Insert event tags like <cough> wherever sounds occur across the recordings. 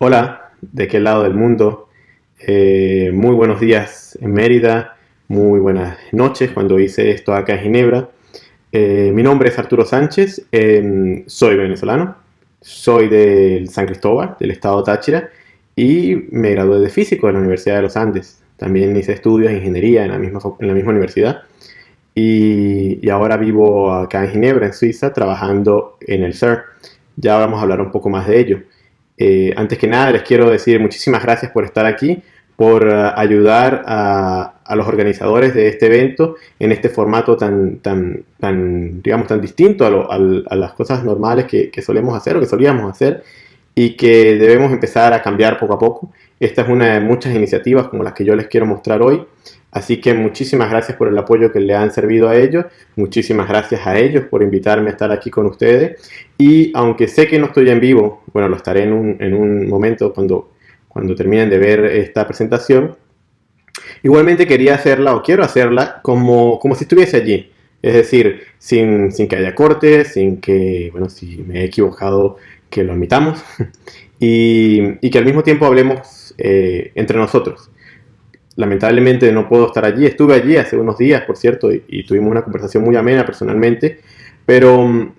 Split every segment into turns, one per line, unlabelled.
Hola, ¿de qué lado del mundo? Eh, muy buenos días en Mérida, muy buenas noches cuando hice esto acá en Ginebra. Eh, mi nombre es Arturo Sánchez, em, soy venezolano, soy del San Cristóbal, del estado Táchira, y me gradué de físico de la Universidad de los Andes. También hice estudios de ingeniería en la misma, en universidad. Y, y ahora vivo acá en Ginebra, en Suiza, trabajando en el CER. Ya vamos a hablar un poco más de ello. Eh, antes que nada les quiero decir muchísimas gracias por estar aquí, por uh, ayudar a, a, los organizadores de este evento en este formato tan, tan, tan digamos, tan distinto a, lo, a, a las cosas normales que, que, solemos hacer o que solíamos hacer y que debemos empezar a cambiar poco a poco. Esta es una de muchas iniciativas como las que yo les quiero mostrar hoy. Así que muchísimas gracias por el apoyo que le han servido a ellos, muchísimas gracias a ellos por invitarme a estar aquí con ustedes. Y aunque sé que no estoy en vivo, bueno, lo estaré en un, en un momento cuando, cuando terminen de ver esta presentación, igualmente quería hacerla o quiero hacerla como, como si estuviese allí, es decir, sin, sin que haya cortes, sin que, bueno, si me he equivocado, que lo admitamos. <laughs> Y, y que al mismo tiempo hablemos eh, entre nosotros lamentablemente no puedo estar allí. Estuve allí hace unos días, por cierto, y, tuvimos una conversación muy amena personalmente, pero,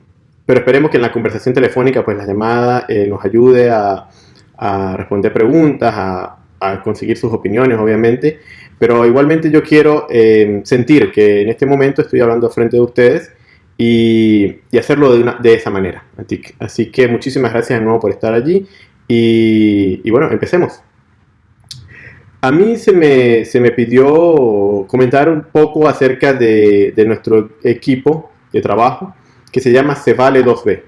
pero esperemos que en la conversación telefónica, pues la llamada eh, nos ayude a, a responder preguntas, a, a, conseguir sus opiniones, obviamente, pero igualmente yo quiero eh, sentir que en este momento estoy hablando frente de ustedes y, y hacerlo de, una, de, esa manera. Así que muchísimas gracias de nuevo por estar allí y, y bueno, empecemos. A mí se me, se me, pidió comentar un poco acerca de, de, nuestro equipo de trabajo que se llama Cevale 2B.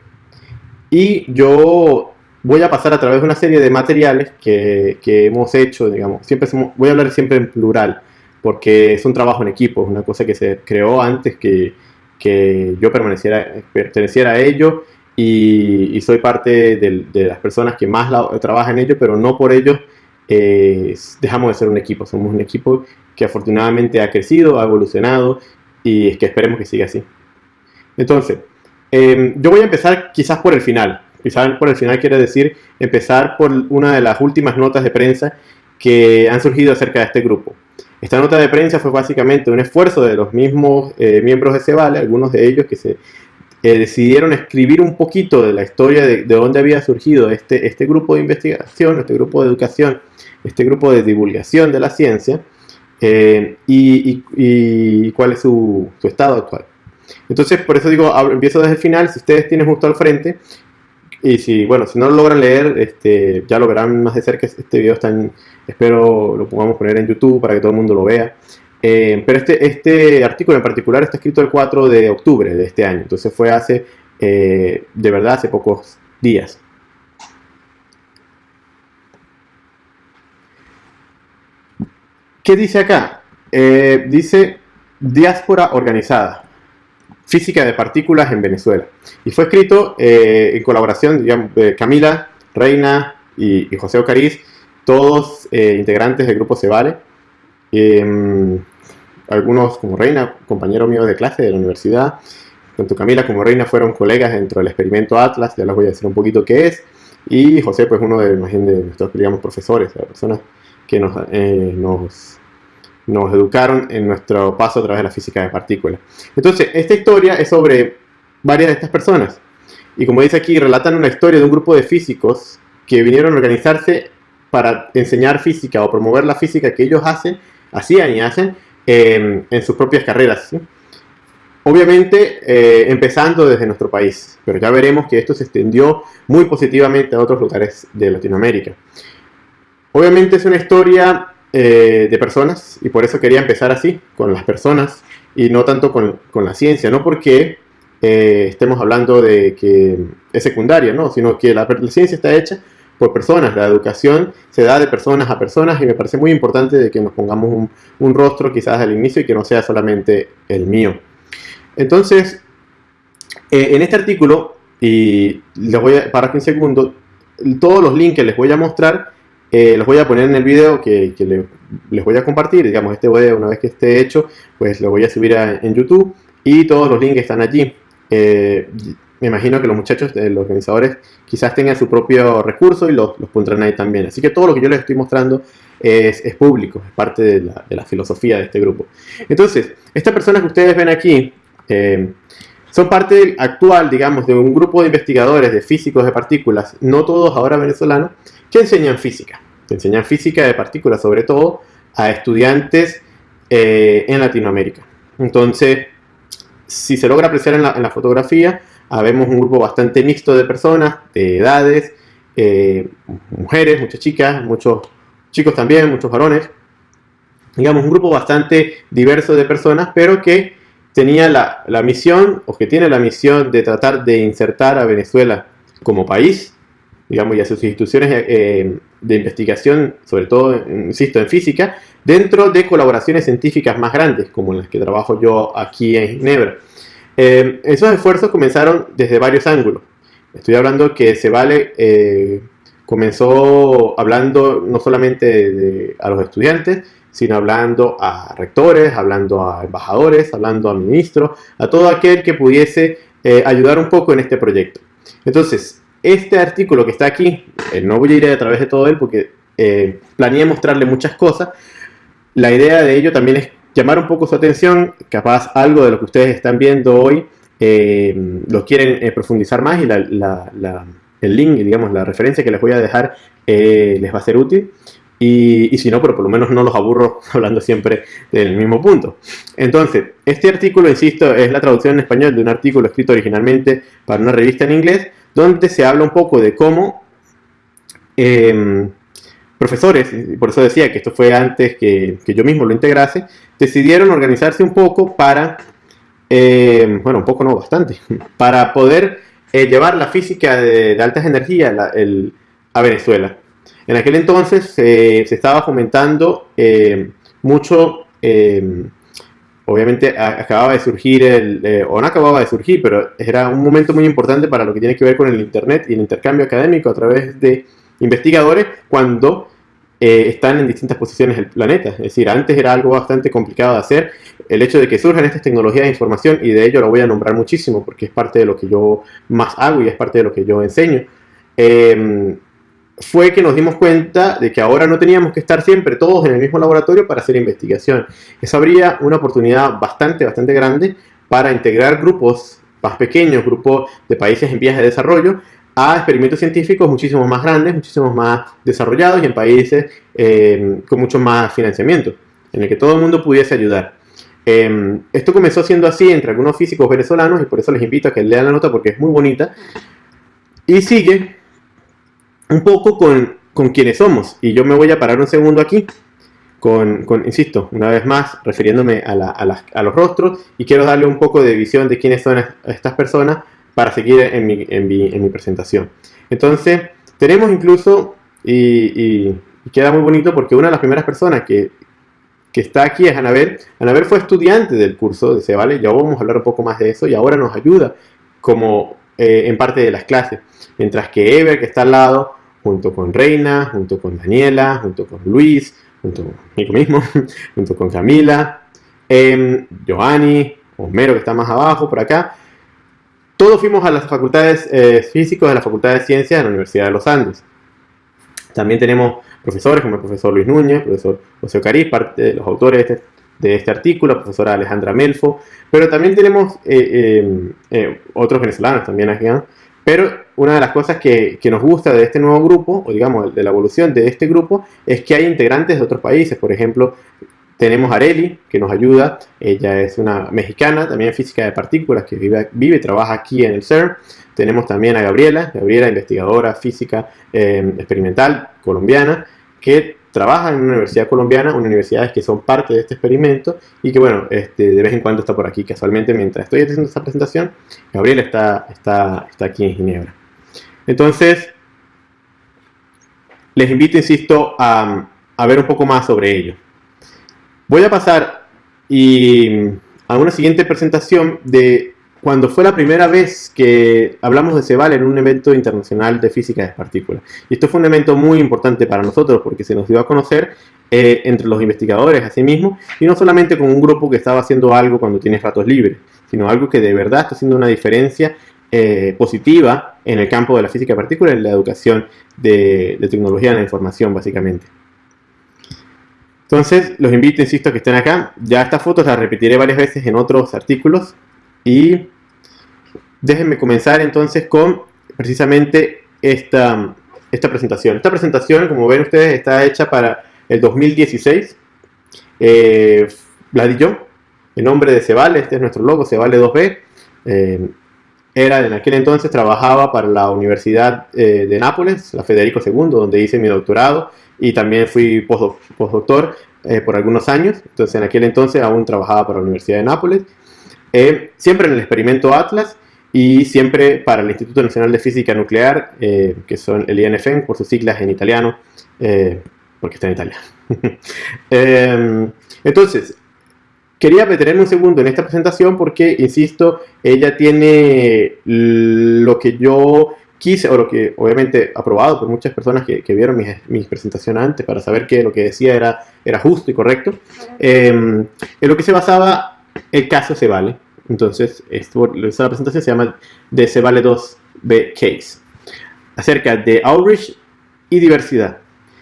Y yo voy a pasar a través de una serie de materiales que, que hemos hecho, digamos, siempre voy a hablar siempre en plural, porque es un trabajo en equipo, es una cosa que se creó antes que, que yo permaneciera, perteneciera a ello y, soy parte de, de, las personas que más la, trabajan en ello, pero no por ello dejamos de ser un equipo, somos un equipo que afortunadamente ha crecido, ha evolucionado y es que esperemos que siga así. Entonces, eh, yo voy a empezar quizás por el final. Quizás por el final quiere decir empezar por una de las últimas notas de prensa que han surgido acerca de este grupo. Esta nota de prensa fue básicamente un esfuerzo de los mismos eh, miembros de Cebale, algunos de ellos que se eh, decidieron escribir un poquito de la historia de, de dónde había surgido este, este grupo de investigación, este grupo de educación este grupo de divulgación de la ciencia eh, y, cuál es su, su, estado actual. Entonces, por eso digo, empiezo desde el final, si ustedes tienen justo al frente, y si, bueno, si no lo logran leer, este, ya lo verán más de cerca, este video está en, espero lo podamos poner en YouTube para que todo el mundo lo vea. Eh, pero este, este artículo en particular está escrito el 4 de octubre de este año, entonces fue hace, eh, de verdad, hace pocos días. ¿Qué dice acá? Eh, dice diáspora organizada, física de partículas en Venezuela. Y fue escrito eh, en colaboración de Camila, Reina y, José Ocariz, todos eh, integrantes del grupo Cevale. Em, algunos como Reina, compañero mío de clase de la universidad, tanto Camila como Reina fueron colegas dentro del experimento Atlas, ya les voy a decir un poquito qué es, y José pues uno de, de nuestros digamos, profesores, personas que nos, eh, nos, nos, educaron en nuestro paso a través de la física de partículas. Entonces, esta historia es sobre varias de estas personas. Y como dice aquí, relatan una historia de un grupo de físicos que vinieron a organizarse para enseñar física o promover la física que ellos hacen, hacían y hacen eh, en sus propias carreras. ¿sí? Obviamente eh, empezando desde nuestro país, pero ya veremos que esto se extendió muy positivamente a otros lugares de Latinoamérica. Obviamente es una historia eh, de personas y por eso quería empezar así, con las personas y no tanto con, con la ciencia, no porque eh, estemos hablando de que es secundaria, ¿no? sino que la, ciencia está hecha por personas, la educación se da de personas a personas y me parece muy importante de que nos pongamos un, rostro quizás al inicio y que no sea solamente el mío. Entonces, eh, en este artículo, y les voy a, para un segundo, todos los links que les voy a mostrar eh, los voy a poner en el video que, que le, les voy a compartir, digamos, este video una vez que esté hecho, pues lo voy a subir en YouTube y todos los links están allí. Eh, me imagino que los muchachos, los organizadores, quizás tengan su propio recurso y los, los pondrán ahí también. Así que todo lo que yo les estoy mostrando es, público, es parte de la, filosofía de este grupo. Entonces, estas personas que ustedes ven aquí eh, son parte actual, digamos, de un grupo de investigadores, de físicos de partículas, no todos ahora venezolanos, que enseñan física. Enseñan física de partículas, sobre todo a estudiantes eh, en Latinoamérica. Entonces, si se logra apreciar en la, fotografía, vemos un grupo bastante mixto de personas, de edades, eh, mujeres, muchas chicas, muchos chicos también, muchos varones. Digamos, un grupo bastante diverso de personas, pero que tenía la, misión, o que tiene la misión de tratar de insertar a Venezuela como país, digamos, y a sus instituciones eh, de investigación, sobre todo, insisto, en física, dentro de colaboraciones científicas más grandes, como las que trabajo yo aquí en Ginebra. Eh, esos esfuerzos comenzaron desde varios ángulos. Estoy hablando que se eh, comenzó hablando no solamente a los estudiantes, sino hablando a rectores, hablando a embajadores, hablando a ministros, a todo aquel que pudiese eh, ayudar un poco en este proyecto. Entonces, este artículo que está aquí, eh, no voy a ir a través de todo él porque eh, planeé mostrarle muchas cosas. La idea de ello también es llamar un poco su atención, capaz algo de lo que ustedes están viendo hoy lo quieren profundizar más y el link, digamos, la referencia que les voy a dejar eh, les va a ser útil. Y, si no, pero por lo menos no los aburro <laughs> hablando siempre del mismo punto. Entonces, este artículo, insisto, es la traducción en español de un artículo escrito originalmente para una revista en inglés, donde se habla un poco de cómo em, profesores, por eso decía que esto fue antes que, yo mismo lo integrase, decidieron organizarse un poco para, em, bueno, un poco no, bastante, <laughs> para poder eh, llevar la física de, altas energías a Venezuela. En aquel entonces se estaba fomentando eh, mucho, obviamente acababa de surgir, el, o no acababa de surgir, pero era un momento muy importante para lo que tiene que ver con el Internet y el intercambio académico a través de investigadores cuando eh, están en distintas posiciones del planeta. Es decir, antes era algo bastante complicado de hacer. El hecho de que surjan estas tecnologías de información, y de ello lo voy a nombrar muchísimo porque es parte de lo que yo más hago y es parte de lo que yo enseño, em, fue que nos dimos cuenta de que ahora no teníamos que estar siempre todos en el mismo laboratorio para hacer investigación. Eso habría una oportunidad bastante, bastante grande para integrar grupos más pequeños, grupos de países en vías de desarrollo, a experimentos científicos muchísimo más grandes, muchísimo más desarrollados y en países eh, con mucho más financiamiento, en el que todo el mundo pudiese ayudar. Eh, esto comenzó siendo así entre algunos físicos venezolanos y por eso les invito a que lean la nota porque es muy bonita. Y sigue un poco con, con quienes somos. Y yo me voy a parar un segundo aquí, con, insisto, una vez más, refiriéndome a, a los rostros y quiero darle un poco de visión de quiénes son estas personas para seguir en mi, en mi, en mi presentación. Entonces, tenemos incluso, y, queda muy bonito porque una de las primeras personas que, que está aquí es Anabel. Anabel fue estudiante del curso de Cebale, ya vamos a hablar un poco más de eso, y ahora nos ayuda como eh, en parte de las clases. Mientras que Ever, que está al lado, junto con Reina, junto con Daniela, junto con Luis, junto conmigo mismo, <laughs> junto con Camila, eh, Giovanni, Homero, que está más abajo, por acá, todos fuimos a las facultades eh, físicas de la Facultad de Ciencias de la Universidad de los Andes. También tenemos profesores como el profesor Luis Núñez, el profesor José Cariz, parte de los autores de este, artículo, la profesora Alejandra Melfo, pero también tenemos eh, eh, otros venezolanos también aquí. Pero una de las cosas que, nos gusta de este nuevo grupo, o digamos de la evolución de este grupo, es que hay integrantes de otros países. Por ejemplo, tenemos a Areli, que nos ayuda. Ella es una mexicana, también física de partículas, que vive, vive y trabaja aquí en el CERN. Tenemos también a Gabriela, Gabriela, investigadora física em, experimental colombiana, que trabaja en una universidad colombiana, universidades que son parte de este experimento y que, bueno, este, de vez en cuando está por aquí. Casualmente, mientras estoy haciendo esta presentación, Gabriela está, está, está aquí en Ginebra. Entonces, les invito, insisto, a, a ver un poco más sobre ello. Voy a pasar a una siguiente presentación de cuando fue la primera vez que hablamos de Ceval en un evento internacional de física de partículas. Y esto fue un evento muy importante para nosotros porque se nos dio a conocer eh, entre los investigadores así mismo y no solamente con un grupo que estaba haciendo algo cuando tienes ratos libres, sino algo que de verdad está haciendo una diferencia eh, positiva en el campo de la física de partículas y la educación de, tecnología de la información, básicamente. Entonces, los invito, insisto, a que estén acá. Ya estas fotos las repetiré varias veces en otros artículos. Y déjenme comenzar entonces con precisamente esta, esta presentación. Esta presentación, como ven ustedes, está hecha para el 2016. Eh, la di yo, en nombre de Cebale, este es nuestro logo, Cebale 2B. Eh, era en aquel entonces trabajaba para la Universidad eh, de Nápoles, la Federico II, donde hice mi doctorado y también fui postdoctor eh, por algunos años. Entonces en aquel entonces aún trabajaba para la Universidad de Nápoles. Eh, siempre en el experimento Atlas y siempre para el Instituto Nacional de Física Nuclear, que son el INFN por sus siglas en italiano, porque está en italiano. <laughs> entonces, Quería detenerme un segundo en esta presentación porque, insisto, ella tiene lo que yo quise, o lo que obviamente aprobado por muchas personas que, vieron mi, presentación antes para saber que lo que decía era, era justo y correcto, em, en lo que se basaba el caso se vale. Entonces, esta presentación se llama de se vale 2B Case, acerca de outreach y diversidad.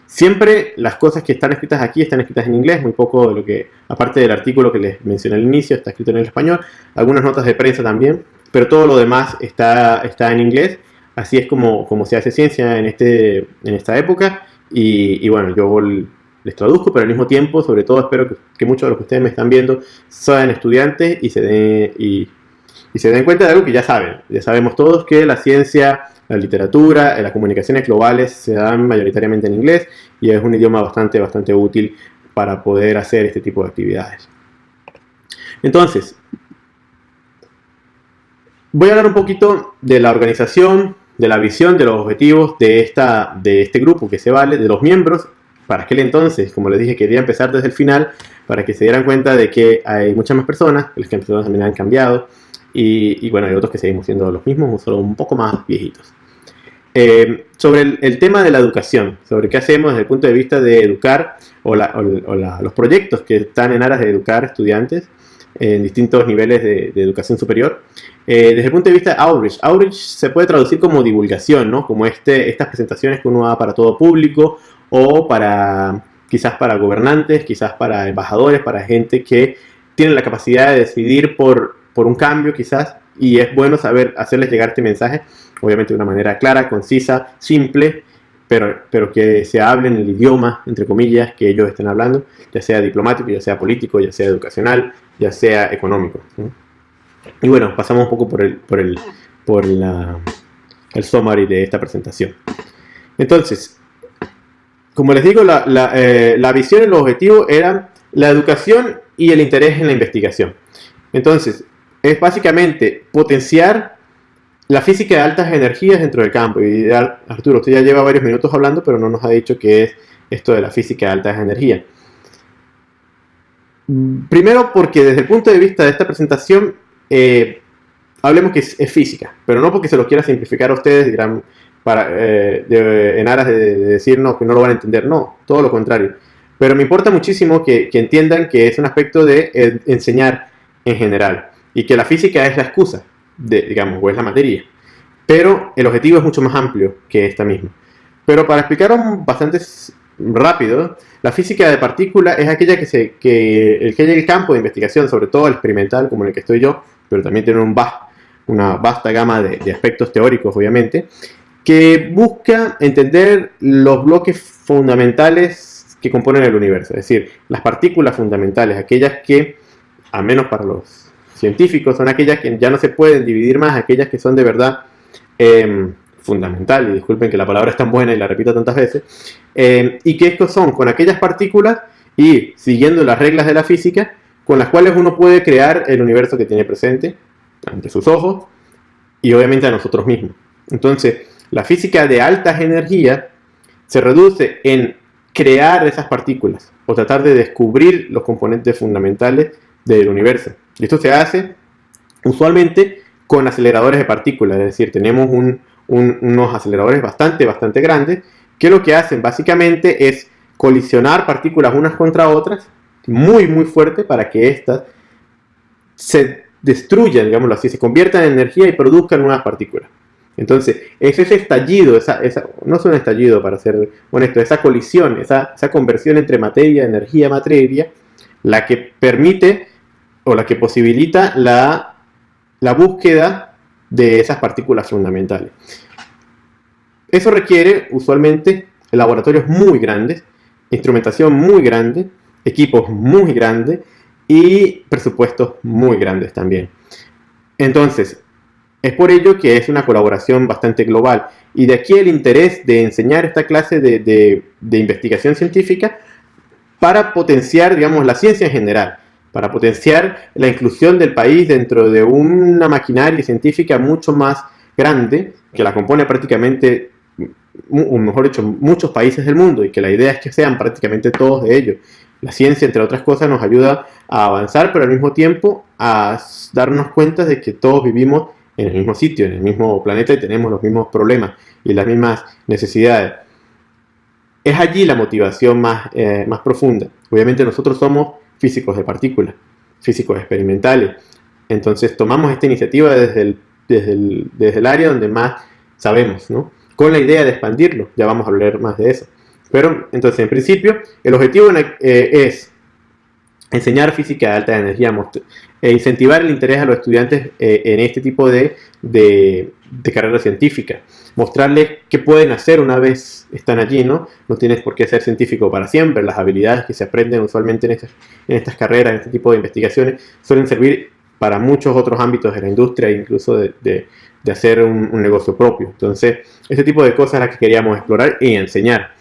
Siempre las cosas que están escritas aquí están escritas en inglés, muy poco de lo que, aparte del artículo que les mencioné al inicio, está escrito en el español, algunas notas de prensa también, pero todo lo demás está, está en inglés. Así es como, como se hace ciencia en, este, en esta época. Y, bueno, yo les traduzco, pero al mismo tiempo, sobre todo espero que, muchos de los que ustedes me están viendo sean estudiantes y se, den, y, se den cuenta de algo que ya saben. Ya sabemos todos que la ciencia la literatura, las comunicaciones globales se dan mayoritariamente en inglés y es un idioma bastante, bastante útil para poder hacer este tipo de actividades. Entonces, voy a hablar un poquito de la organización, de la visión, de los objetivos de, esta, de este grupo que se vale, de los miembros. Para aquel entonces, como les dije, quería empezar desde el final para que se dieran cuenta de que hay muchas más personas, las que también han cambiado, y, y, bueno, hay otros que seguimos siendo los mismos, solo un poco más viejitos. Eh, sobre el, tema de la educación, sobre qué hacemos desde el punto de vista de educar o, los proyectos que están en aras de educar estudiantes en distintos niveles de, educación superior. Eh, desde el punto de vista de outreach, outreach se puede traducir como divulgación, ¿no? como este, estas presentaciones que uno da para todo público o para quizás para gobernantes, quizás para embajadores, para gente que tiene la capacidad de decidir por, por un cambio quizás y es bueno saber hacerles llegar este mensaje obviamente de una manera clara, concisa, simple, pero, pero que se hable en el idioma, entre comillas, que ellos estén hablando, ya sea diplomático, ya sea político, ya sea educacional, ya sea económico. Y bueno, pasamos un poco por el, por el, por la, el summary de esta presentación. Entonces, como les digo, eh, la visión y los objetivos eran la educación y el interés en la investigación. Entonces, es básicamente potenciar la física de altas energías dentro del campo. Y Arturo, usted ya lleva varios minutos hablando, pero no nos ha dicho qué es esto de la física de altas energías. Primero porque desde el punto de vista de esta presentación, eh, hablemos que es, física, pero no porque se lo quiera simplificar a ustedes para, eh, en aras de, decirnos que no lo van a entender, no, todo lo contrario. Pero me importa muchísimo que, que entiendan que es un aspecto de eh, enseñar en general y que la física es la excusa digamos, o es la materia. Pero el objetivo es mucho más amplio que esta misma. Pero para explicaros bastante rápido, la física de partículas es aquella que, se, que, que el campo de investigación, sobre todo el experimental, como en el que estoy yo, pero también tiene un una vasta gama de, de aspectos teóricos, obviamente, que busca entender los bloques fundamentales que componen el universo, es decir, las partículas fundamentales, aquellas que, al menos para los científicos son aquellas que ya no se pueden dividir más, aquellas que son de verdad eh, fundamentales, y disculpen que la palabra es tan buena y la repito tantas veces, em, y que estos son con aquellas partículas y siguiendo las reglas de la física, con las cuales uno puede crear el universo que tiene presente ante sus ojos y obviamente a nosotros mismos. Entonces, la física de altas energías se reduce en crear esas partículas o tratar de descubrir los componentes fundamentales del universo. Esto se hace usualmente con aceleradores de partículas, es decir, tenemos unos aceleradores bastante, bastante grandes que lo que hacen básicamente es colisionar partículas unas contra otras muy, muy fuerte para que éstas se destruyan, digámoslo así, se conviertan en energía y produzcan nuevas partículas. Entonces, es ese estallido, esa, no es un estallido para ser honesto, esa colisión, esa, conversión entre materia, energía, materia, la que permite o la que posibilita la, la búsqueda de esas partículas fundamentales. Eso requiere usualmente laboratorios muy grandes, instrumentación muy grande, equipos muy grandes y presupuestos muy grandes también. Entonces, es por ello que es una colaboración bastante global y de aquí el interés de enseñar esta clase de, investigación científica para potenciar, digamos, la ciencia en general, para potenciar la inclusión del país dentro de una maquinaria científica mucho más grande que la compone prácticamente, mejor dicho, muchos países del mundo y que la idea es que sean prácticamente todos de ellos. La ciencia, entre otras cosas, nos ayuda a avanzar, pero al mismo tiempo a darnos cuenta de que todos vivimos en el mismo sitio, en el mismo planeta y tenemos los mismos problemas y las mismas necesidades. Es allí la motivación más, eh, más profunda. Obviamente nosotros somos físicos de partículas, físicos experimentales. Entonces tomamos esta iniciativa desde el, desde el, desde el área donde más sabemos, ¿no? con la idea de expandirlo. Ya vamos a hablar más de eso. Pero entonces, en principio, el objetivo eh, es enseñar física de alta energía e incentivar el interés a los estudiantes eh, en este tipo de, de, carrera científica. Mostrarles qué pueden hacer una vez están allí, ¿no? No tienes por qué ser científico para siempre. Las habilidades que se aprenden usualmente en estas, en estas carreras, en este tipo de investigaciones, suelen servir para muchos otros ámbitos de la industria, incluso de, de, hacer un, un, negocio propio. Entonces, este tipo de cosas las que queríamos explorar y enseñar.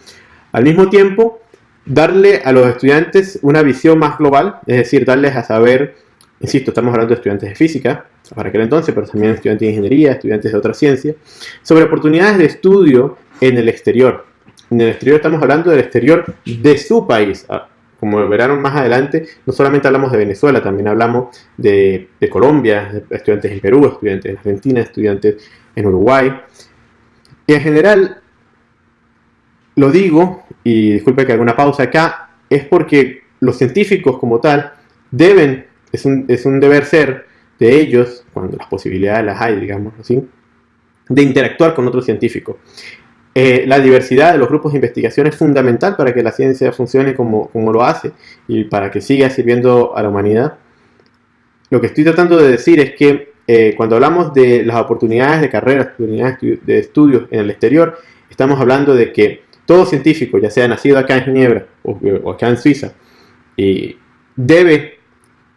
Al mismo tiempo, darle a los estudiantes una visión más global, es decir, darles a saber, insisto, estamos hablando de estudiantes de física, para aquel entonces, pero también estudiantes de ingeniería, estudiantes de otras ciencias, sobre oportunidades de estudio en el exterior. En el exterior estamos hablando del exterior de su país. Ah, como verán más adelante, no solamente hablamos de Venezuela, también hablamos de, de Colombia, estudiantes en Perú, estudiantes en Argentina, estudiantes en Uruguay. Y en general, lo digo, y disculpe que haga una pausa acá, es porque los científicos como tal deben, es un, es un deber ser de ellos, cuando las posibilidades las hay, digamos así, de interactuar con otros científicos. Eh, la diversidad de los grupos de investigación es fundamental para que la ciencia funcione como, como lo hace y para que siga sirviendo a la humanidad. Lo que estoy tratando de decir es que eh, cuando hablamos de las oportunidades de carrera, oportunidades de estudios en el exterior, estamos hablando de que todo científico, ya sea nacido acá en Ginebra o, acá en Suiza, y debe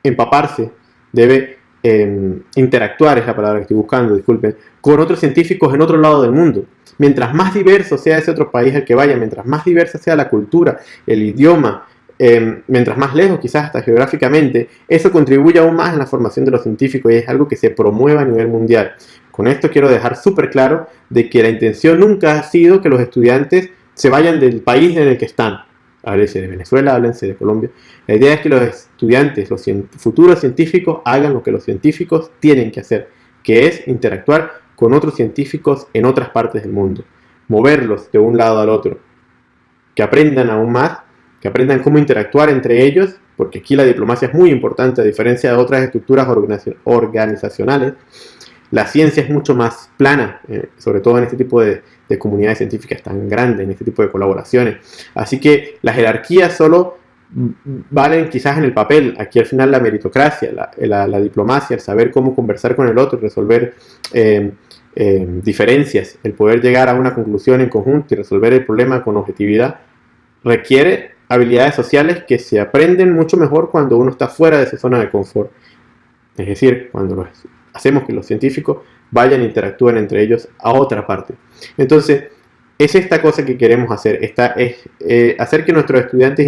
empaparse, debe em, interactuar, es la palabra que estoy buscando, disculpen, con otros científicos en otro lado del mundo. Mientras más diverso sea ese otro país al que vaya, mientras más diversa sea la cultura, el idioma, em, mientras más lejos quizás hasta geográficamente, eso contribuye aún más en la formación de los científicos y es algo que se promueva a nivel mundial. Con esto quiero dejar súper claro de que la intención nunca ha sido que los estudiantes se vayan del país en el que están. Háblense de Venezuela, háblense de Colombia. La idea es que los estudiantes, los futuros científicos, hagan lo que los científicos tienen que hacer, que es interactuar con otros científicos en otras partes del mundo, moverlos de un lado al otro, que aprendan aún más, que aprendan cómo interactuar entre ellos, porque aquí la diplomacia es muy importante, a diferencia de otras estructuras organizacionales, la ciencia es mucho más plana, eh, sobre todo en este tipo de, comunidades científicas tan grandes, en este tipo de colaboraciones. Así que las jerarquías solo valen quizás en el papel. Aquí al final la meritocracia, la, diplomacia, el saber cómo conversar con el otro, resolver em, em, diferencias, el poder llegar a una conclusión en conjunto y resolver el problema con objetividad, requiere habilidades sociales que se aprenden mucho mejor cuando uno está fuera de esa zona de confort. Es decir, cuando los hacemos que los científicos vayan e interactúen entre ellos a otra parte. Entonces, es esta cosa que queremos hacer, esta, es eh, hacer que nuestros estudiantes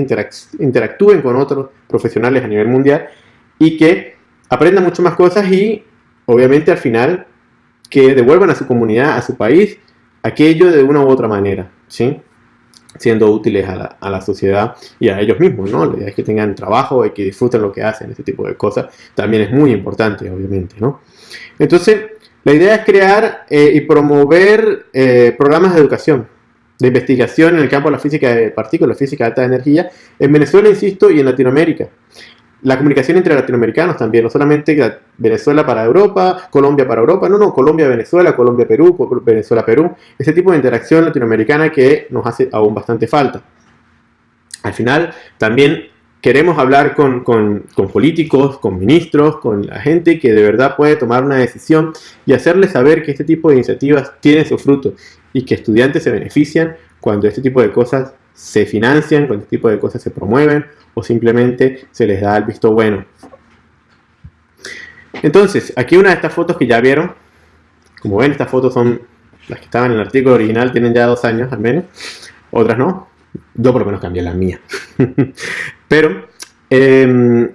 interactúen con otros profesionales a nivel mundial y que aprendan mucho más cosas y, obviamente, al final, que devuelvan a su comunidad, a su país, aquello de una u otra manera, ¿sí? siendo útiles a la, a la, sociedad y a ellos mismos, ¿no? La idea es que tengan trabajo y que disfruten lo que hacen, ese tipo de cosas, también es muy importante, obviamente, ¿no? Entonces, la idea es crear eh, y promover eh, programas de educación, de investigación en el campo de la física de partículas, física de alta energía, en Venezuela, insisto, y en Latinoamérica. la comunicación entre latinoamericanos también, no solamente Venezuela para Europa, Colombia para Europa, no, no, Colombia-Venezuela, Colombia-Perú, Venezuela-Perú, ese tipo de interacción latinoamericana que nos hace aún bastante falta. Al final, también queremos hablar con, políticos, con ministros, con la gente que de verdad puede tomar una decisión y hacerles saber que este tipo de iniciativas tienen su fruto y que estudiantes se benefician cuando este tipo de cosas se financian, cuando este tipo de cosas se promueven o simplemente se les da el visto bueno. Entonces, aquí una de estas fotos que ya vieron, como ven, estas fotos son las que estaban en el artículo original, tienen ya dos años al menos, otras no, yo por lo menos cambié la mía. <laughs> Pero em,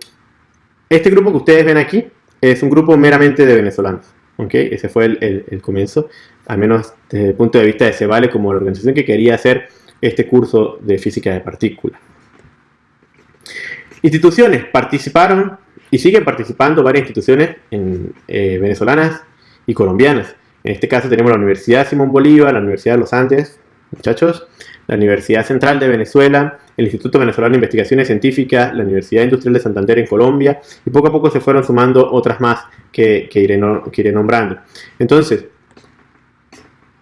este grupo que ustedes ven aquí es un grupo meramente de venezolanos. ¿okay? Ese fue el, comienzo, al menos desde el punto de vista de Cebale como la organización que quería hacer este curso de física de partículas. Instituciones participaron y siguen participando varias instituciones eh, venezolanas y colombianas. En este caso tenemos la Universidad Simón Bolívar, la Universidad de los Andes, muchachos, la Universidad Central de Venezuela, el Instituto Venezolano de Investigaciones Científicas, la Universidad Industrial de Santander en Colombia, y poco a poco se fueron sumando otras más que, iré, que nombrando. Entonces,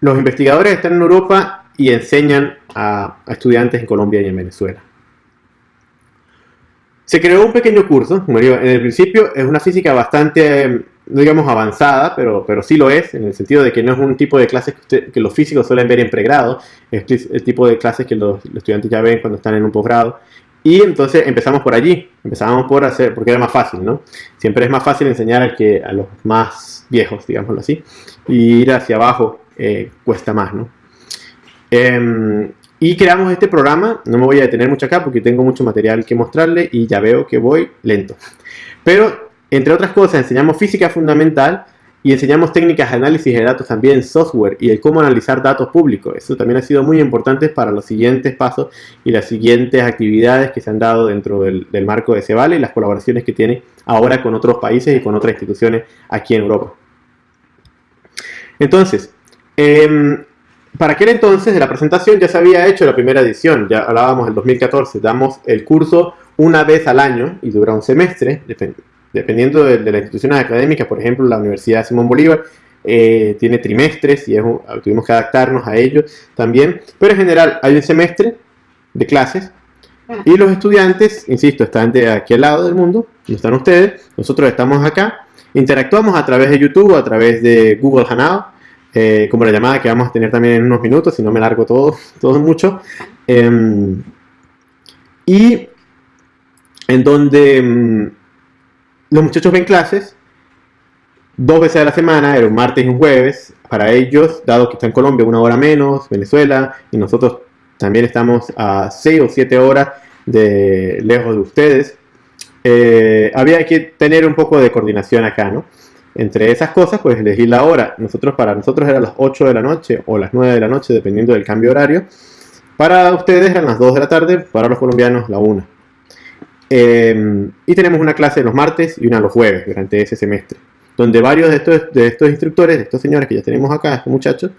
los investigadores están en Europa y enseñan a, estudiantes en Colombia y en Venezuela. Se creó un pequeño curso, en el principio es una física bastante no digamos avanzada, pero, pero sí lo es, en el sentido de que no es un tipo de clases que, los físicos suelen ver en pregrado, es el tipo de clases que los, estudiantes ya ven cuando están en un posgrado. Y entonces empezamos por allí, empezamos por hacer, porque era más fácil, ¿no? Siempre es más fácil enseñar que, a los más viejos, digámoslo así, y ir hacia abajo eh, cuesta más, ¿no? Em, y creamos este programa, no me voy a detener mucho acá porque tengo mucho material que mostrarle y ya veo que voy lento. Pero entre otras cosas, enseñamos física fundamental y enseñamos técnicas de análisis de datos también, software y el cómo analizar datos públicos. Eso también ha sido muy importante para los siguientes pasos y las siguientes actividades que se han dado dentro del, marco de Cebale y las colaboraciones que tiene ahora con otros países y con otras instituciones aquí en Europa. Entonces, em, para aquel entonces de la presentación ya se había hecho la primera edición, ya hablábamos del 2014, damos el curso una vez al año y dura un semestre, depende dependiendo de, las instituciones académicas, por ejemplo, la Universidad Simón Bolívar eh, tiene trimestres y tuvimos que adaptarnos a ellos también, pero en general hay un semestre de clases y los estudiantes, insisto, están de aquí al lado del mundo, están ustedes, nosotros estamos acá, interactuamos a través de YouTube, a través de Google Hangout, eh, como la llamada que vamos a tener también en unos minutos, si no me largo todo, <laughs> todo mucho, em, y en donde em, los muchachos ven clases dos veces a la semana, era un martes y un jueves. Para ellos, dado que está en Colombia una hora menos, Venezuela, y nosotros también estamos a seis o siete horas de lejos de ustedes, eh, había que tener un poco de coordinación acá, ¿no? Entre esas cosas, pues elegir la hora. Nosotros, para nosotros era las 8 de la noche o las 9 de la noche, dependiendo del cambio horario. Para ustedes eran las 2 de la tarde, para los colombianos la 1. Em, y tenemos una clase los martes y una los jueves durante ese semestre, donde varios de estos, de estos instructores, de estos señores que ya tenemos acá, estos muchachos,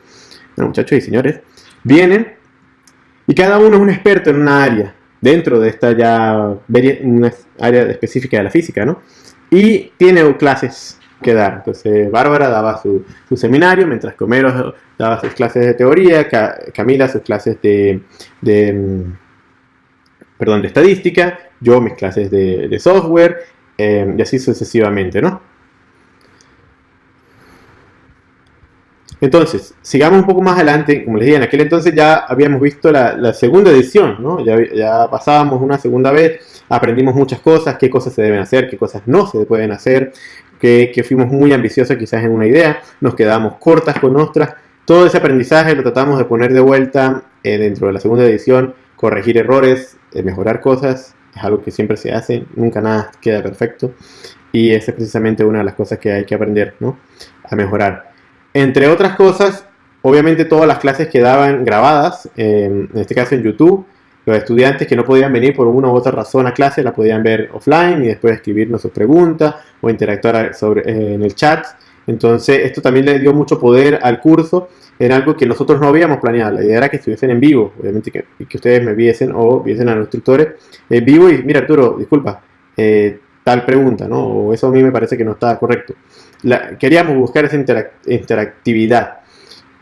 muchachos y señores, vienen y cada uno es un experto en una área, dentro de esta ya una área específica de la física, ¿no? Y tiene clases que dar. Entonces, Bárbara daba su, seminario, mientras que Homero daba sus clases de teoría, Camila sus clases de, perdón, de estadística, yo mis clases de, software eh, y así sucesivamente, ¿no? Entonces, sigamos un poco más adelante, como les dije, en aquel entonces ya habíamos visto la, segunda edición, ¿no? Ya, pasábamos una segunda vez, aprendimos muchas cosas, qué cosas se deben hacer, qué cosas no se pueden hacer, que, fuimos muy ambiciosos quizás en una idea, nos quedamos cortas con otras. Todo ese aprendizaje lo tratamos de poner de vuelta eh, dentro de la segunda edición, corregir errores, eh, mejorar cosas es algo que siempre se hace, nunca nada queda perfecto y esa es precisamente una de las cosas que hay que aprender ¿no? a mejorar. Entre otras cosas, obviamente todas las clases quedaban grabadas, en este caso en YouTube, los estudiantes que no podían venir por una u otra razón a clase la podían ver offline y después escribirnos sus preguntas o interactuar sobre, eh, en el chat. Entonces esto también le dio mucho poder al curso era algo que nosotros no habíamos planeado. La idea era que estuviesen en vivo, obviamente que, que ustedes me viesen o viesen a los instructores en vivo. Y mira, Arturo, disculpa, eh, tal pregunta, ¿no? O eso a mí me parece que no está correcto. queríamos buscar esa interactividad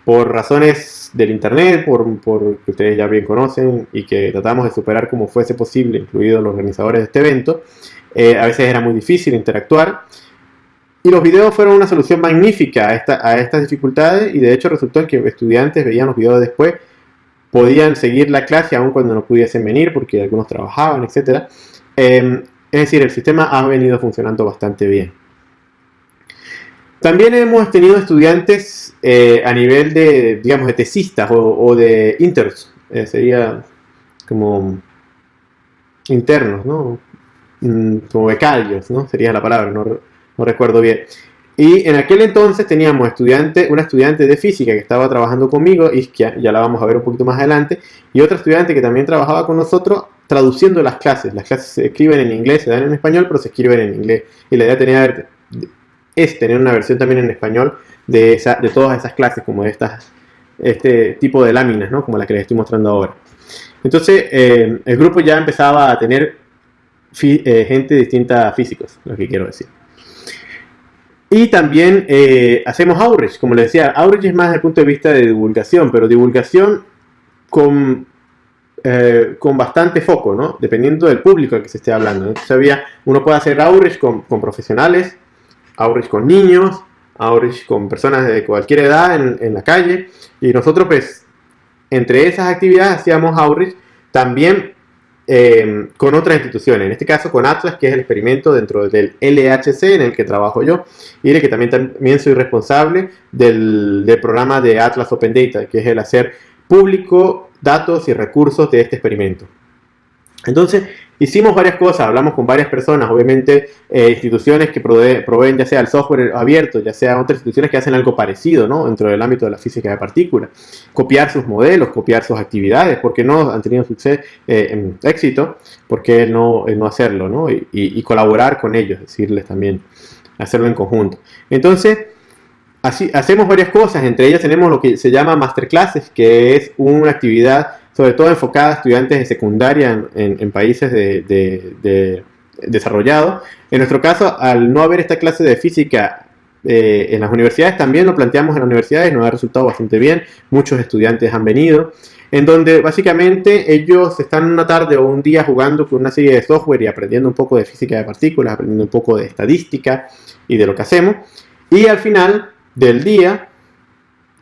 por razones del internet, por, por, que ustedes ya bien conocen y que tratamos de superar como fuese posible, incluidos los organizadores de este evento. Eh, a veces era muy difícil interactuar. Y los videos fueron una solución magnífica a, esta, a estas dificultades y de hecho resultó en que estudiantes veían los videos después, podían seguir la clase aun cuando no pudiesen venir porque algunos trabajaban, etc. Em, es decir, el sistema ha venido funcionando bastante bien. También hemos tenido estudiantes eh, a nivel de, digamos, de tesistas o, de inters, eh, sería como internos, ¿no? Mm, como becarios, ¿no? Sería la palabra, no, no recuerdo bien. Y en aquel entonces teníamos estudiante, una estudiante de física que estaba trabajando conmigo, Iskia, ya la vamos a ver un poquito más adelante, y otra estudiante que también trabajaba con nosotros traduciendo las clases. Las clases se escriben en inglés, se dan en español, pero se escriben en inglés. Y la idea tenía, es tener una versión también en español de todas esas clases, como de estas, este tipo de láminas, ¿no? como la que les estoy mostrando ahora. Entonces, eh, el grupo ya empezaba a tener eh, gente distinta a físicos, lo que quiero decir. Y también eh, hacemos outreach, como les decía, outreach es más desde el punto de vista de divulgación, pero divulgación con, eh, con bastante foco, ¿no? Dependiendo del público al que se esté hablando. Entonces había, uno puede hacer outreach con, con profesionales, outreach con niños, outreach con personas de cualquier edad en, en la calle, y nosotros pues entre esas actividades hacíamos outreach también Em, con otras instituciones, en este caso con Atlas, que es el experimento dentro del LHC en el que trabajo yo, y de que también, también soy responsable del, del programa de Atlas Open Data, que es el hacer público datos y recursos de este experimento. Entonces, hicimos varias cosas, hablamos con varias personas, obviamente eh, instituciones que proveen, ya sea el software abierto, ya sea otras instituciones que hacen algo parecido ¿no? dentro del ámbito de la física de partículas. Copiar sus modelos, copiar sus actividades, porque no han tenido suceso, eh, éxito, porque no, no hacerlo ¿no? Y, y, colaborar con ellos, decirles también, hacerlo en conjunto. Entonces, así, hacemos varias cosas, entre ellas tenemos lo que se llama masterclasses, que es una actividad sobre todo enfocada a estudiantes de secundaria en, países de, desarrollados. En nuestro caso, al no haber esta clase de física eh, en las universidades, también lo planteamos en las universidades, nos ha resultado bastante bien, muchos estudiantes han venido, en donde básicamente ellos están una tarde o un día jugando con una serie de software y aprendiendo un poco de física de partículas, aprendiendo un poco de estadística y de lo que hacemos, y al final del día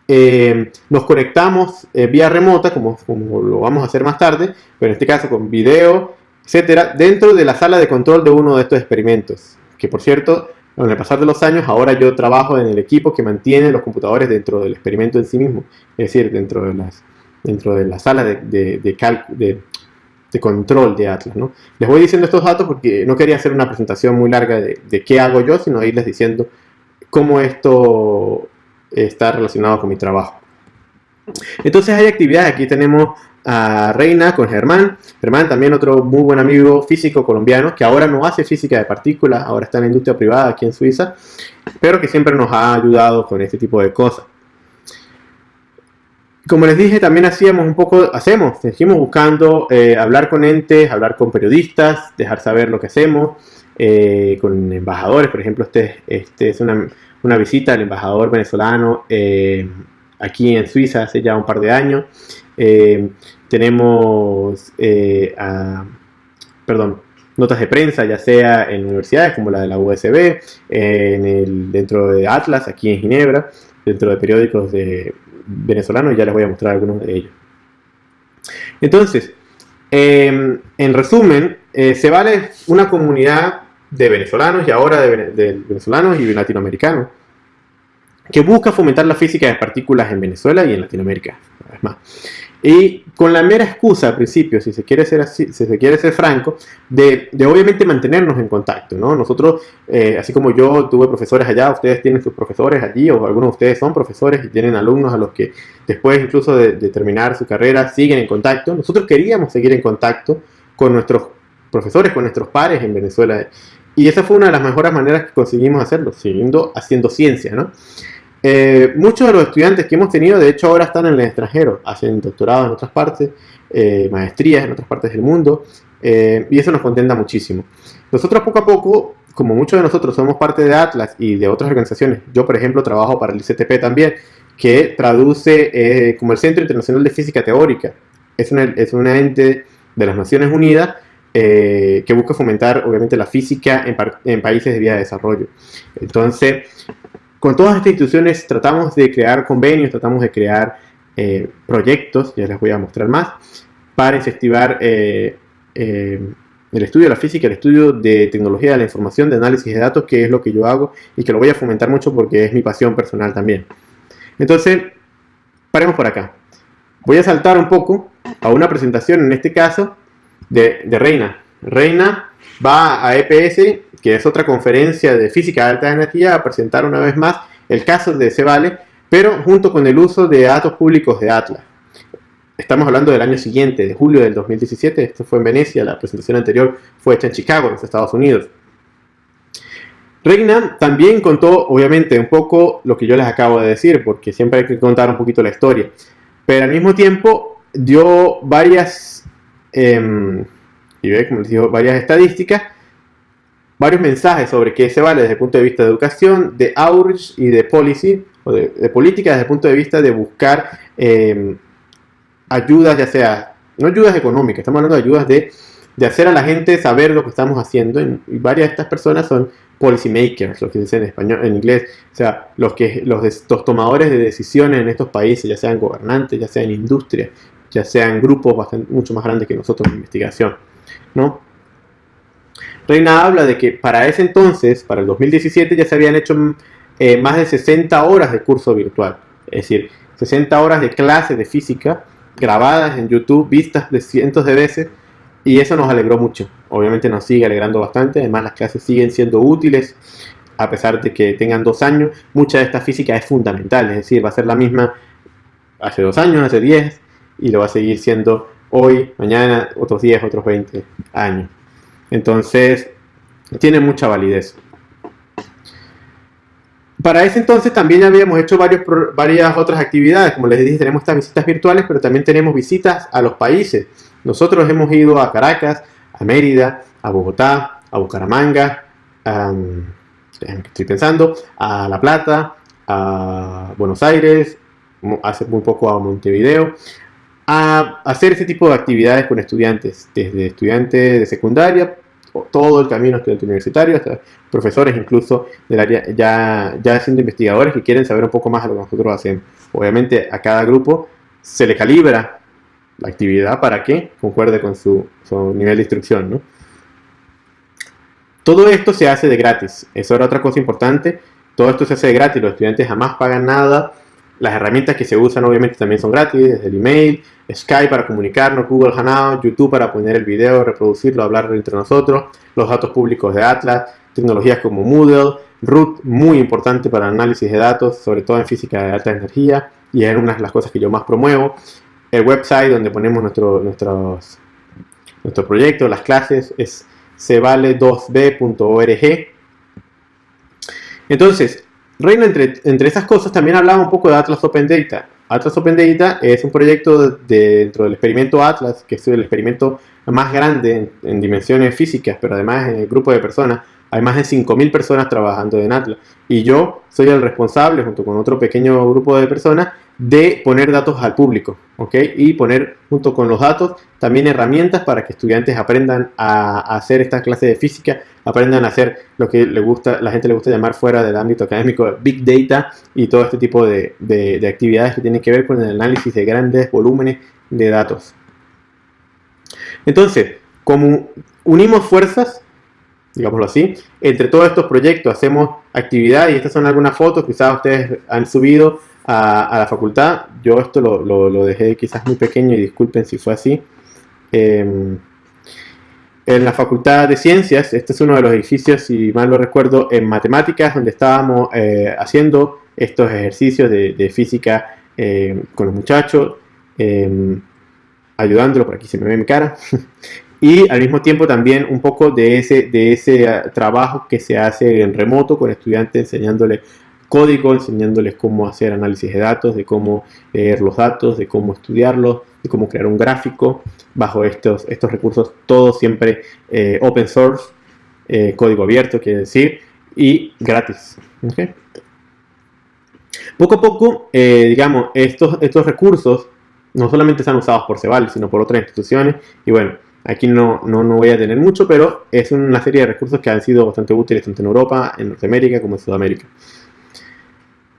eh, nos conectamos eh, vía remota, como, como, lo vamos a hacer más tarde, pero en este caso con video, etcétera, dentro de la sala de control de uno de estos experimentos. Que por cierto, con el pasar de los años, ahora yo trabajo en el equipo que mantiene los computadores dentro del experimento en sí mismo, es decir, dentro de, las, dentro de la sala de, de, control de Atlas. ¿no? Les voy diciendo estos datos porque no quería hacer una presentación muy larga de qué hago yo, sino irles diciendo cómo esto está relacionado con mi trabajo. Entonces hay actividades, aquí tenemos a Reina con Germán, Germán también otro muy buen amigo físico colombiano que ahora no hace física de partículas, ahora está en la industria privada aquí en Suiza, pero que siempre nos ha ayudado con este tipo de cosas. Como les dije, también hacíamos un poco, hacemos, seguimos buscando eh, hablar con entes, hablar con periodistas, dejar saber lo que hacemos, eh, con embajadores, por ejemplo, este, este es una, visita al embajador venezolano eh, aquí en Suiza hace ya un par de años. Eh, tenemos, eh, perdón, notas de prensa, ya sea en universidades como la de la USB, en el, dentro de Atlas, aquí en Ginebra, dentro de periódicos de venezolanos, ya les voy a mostrar algunos de ellos. Entonces, en resumen, se vale una comunidad de venezolanos y ahora de, venezolanos y latinoamericanos que busca fomentar la física de partículas en Venezuela y en Latinoamérica. más. Y con la mera excusa al principio, si se quiere ser, si se quiere ser franco, de, obviamente mantenernos en contacto. ¿no? Nosotros, eh, así como yo tuve profesores allá, ustedes tienen sus profesores allí, o algunos de ustedes son profesores y tienen alumnos a los que después incluso de, de terminar su carrera siguen en contacto. Nosotros queríamos seguir en contacto con nuestros profesores, con nuestros pares en Venezuela. Y esa fue una de las mejores maneras que conseguimos hacerlo, siguiendo haciendo ciencia, ¿no? Eh, muchos de los estudiantes que hemos tenido, de hecho, ahora están en el extranjero, hacen doctorado en otras partes, eh, maestrías en otras partes del mundo, eh, y eso nos contenta muchísimo. Nosotros poco a poco, como muchos de nosotros somos parte de Atlas y de otras organizaciones, yo por ejemplo trabajo para el ICTP también, que traduce eh, como el Centro Internacional de Física Teórica. Es una, es una ente de las Naciones Unidas eh, que busca fomentar obviamente la física en, países de vía de desarrollo. Entonces, con todas estas instituciones tratamos de crear convenios, tratamos de crear eh, proyectos, ya les voy a mostrar más, para incentivar eh, el estudio de la física, el estudio de tecnología de la información, de análisis de datos, que es lo que yo hago y que lo voy a fomentar mucho porque es mi pasión personal también. Entonces, paremos por acá. Voy a saltar un poco a una presentación, en este caso, de, Reina. Reina va a EPS, que es otra conferencia de física de alta energía, a presentar una vez más el caso de Cevale, pero junto con el uso de datos públicos de Atlas. Estamos hablando del año siguiente, de julio del 2017, esto fue en Venecia, la presentación anterior fue hecha en Chicago, en los Estados Unidos. Reina también contó, obviamente, un poco lo que yo les acabo de decir, porque siempre hay que contar un poquito la historia, pero al mismo tiempo dio varias, eh, y ve, como les digo, varias estadísticas, varios mensajes sobre qué se vale desde el punto de vista de educación, de outreach y de policy, o de, política desde el punto de vista de buscar em, ayudas, ya sea, no ayudas económicas, estamos hablando de ayudas de, de hacer a la gente saber lo que estamos haciendo. Y varias de estas personas son policy makers, lo que dicen en español, en inglés, o sea, los, que, los, los tomadores de decisiones en estos países, ya sean gobernantes, ya sean industria, ya sean grupos bastante, mucho más grandes que nosotros en investigación. ¿no? Reina habla de que para ese entonces, para el 2017, ya se habían hecho eh, más de 60 horas de curso virtual. Es decir, 60 horas de clase de física grabadas en YouTube, vistas de cientos de veces, y eso nos alegró mucho. Obviamente nos sigue alegrando bastante, además las clases siguen siendo útiles, a pesar de que tengan dos años. Mucha de esta física es fundamental, es decir, va a ser la misma hace dos años, hace 10, y lo va a seguir siendo hoy, mañana, otros 10, otros 20 años. Entonces, tiene mucha validez. Para ese entonces también habíamos hecho varias otras actividades, como les dije, tenemos estas visitas virtuales, pero también tenemos visitas a los países. Nosotros hemos ido a Caracas, a Mérida, a Bogotá, a Bucaramanga, estoy pensando, a La Plata, a Buenos Aires, hace muy poco a Montevideo, a hacer ese tipo de actividades con estudiantes, desde estudiantes de secundaria todo el camino estudiante universitario, hasta profesores incluso del área, ya, ya siendo investigadores que quieren saber un poco más de lo que nosotros hacemos. Obviamente a cada grupo se le calibra la actividad para que concuerde con su, nivel de instrucción. ¿no? Todo esto se hace de gratis, eso era otra cosa importante, todo esto se hace de gratis, los estudiantes jamás pagan nada, las herramientas que se usan obviamente también son gratis, desde el email, Skype para comunicarnos, Google Hangout, YouTube para poner el video, reproducirlo, hablar entre nosotros, los datos públicos de Atlas, tecnologías como Moodle, Root, muy importante para análisis de datos, sobre todo en física de alta energía, y es una de las cosas que yo más promuevo. El website donde ponemos nuestro, nuestros, nuestro proyecto, las clases, es cevale2b.org. Entonces, Reina, entre, entre esas cosas, también hablaba un poco de Atlas Open Data. Atlas Open Data es un proyecto dentro del experimento Atlas, que es el experimento más grande en, dimensiones físicas, pero además en el grupo de personas. Hay más de 5.000 personas trabajando en Atlas. Y yo soy el responsable, junto con otro pequeño grupo de personas, de poner datos al público, ¿ok? Y poner junto con los datos también herramientas para que estudiantes aprendan a, hacer esta clase de física, aprendan a hacer lo que le gusta, la gente le gusta llamar fuera del ámbito académico Big Data y todo este tipo de, de actividades que tienen que ver con el análisis de grandes volúmenes de datos. Entonces, como unimos fuerzas, digámoslo así, entre todos estos proyectos hacemos actividades y estas son algunas fotos quizás ustedes han subido a, la facultad. Yo esto lo, dejé quizás muy pequeño y disculpen si fue así. Em, en la Facultad de Ciencias, este es uno de los edificios, si mal lo recuerdo, en matemáticas, donde estábamos eh, haciendo estos ejercicios de, física eh, con los muchachos, eh, ayudándolo, por aquí se me ve mi cara, <laughs> y al mismo tiempo también un poco de ese, de ese ah, trabajo que se hace en remoto con estudiantes enseñándole código, enseñándoles cómo hacer análisis de datos, de cómo leer los datos, de cómo estudiarlos, de cómo crear un gráfico bajo estos, estos recursos, todo siempre eh, open source, eh, código abierto, quiere decir, y gratis. Poco a poco, eh, digamos, estos, estos recursos no solamente están usados por Ceval, sino por otras instituciones, y bueno, Aquí no, no, no, voy a tener mucho, pero es una serie de recursos que han sido bastante útiles tanto en Europa, en Norteamérica como en Sudamérica.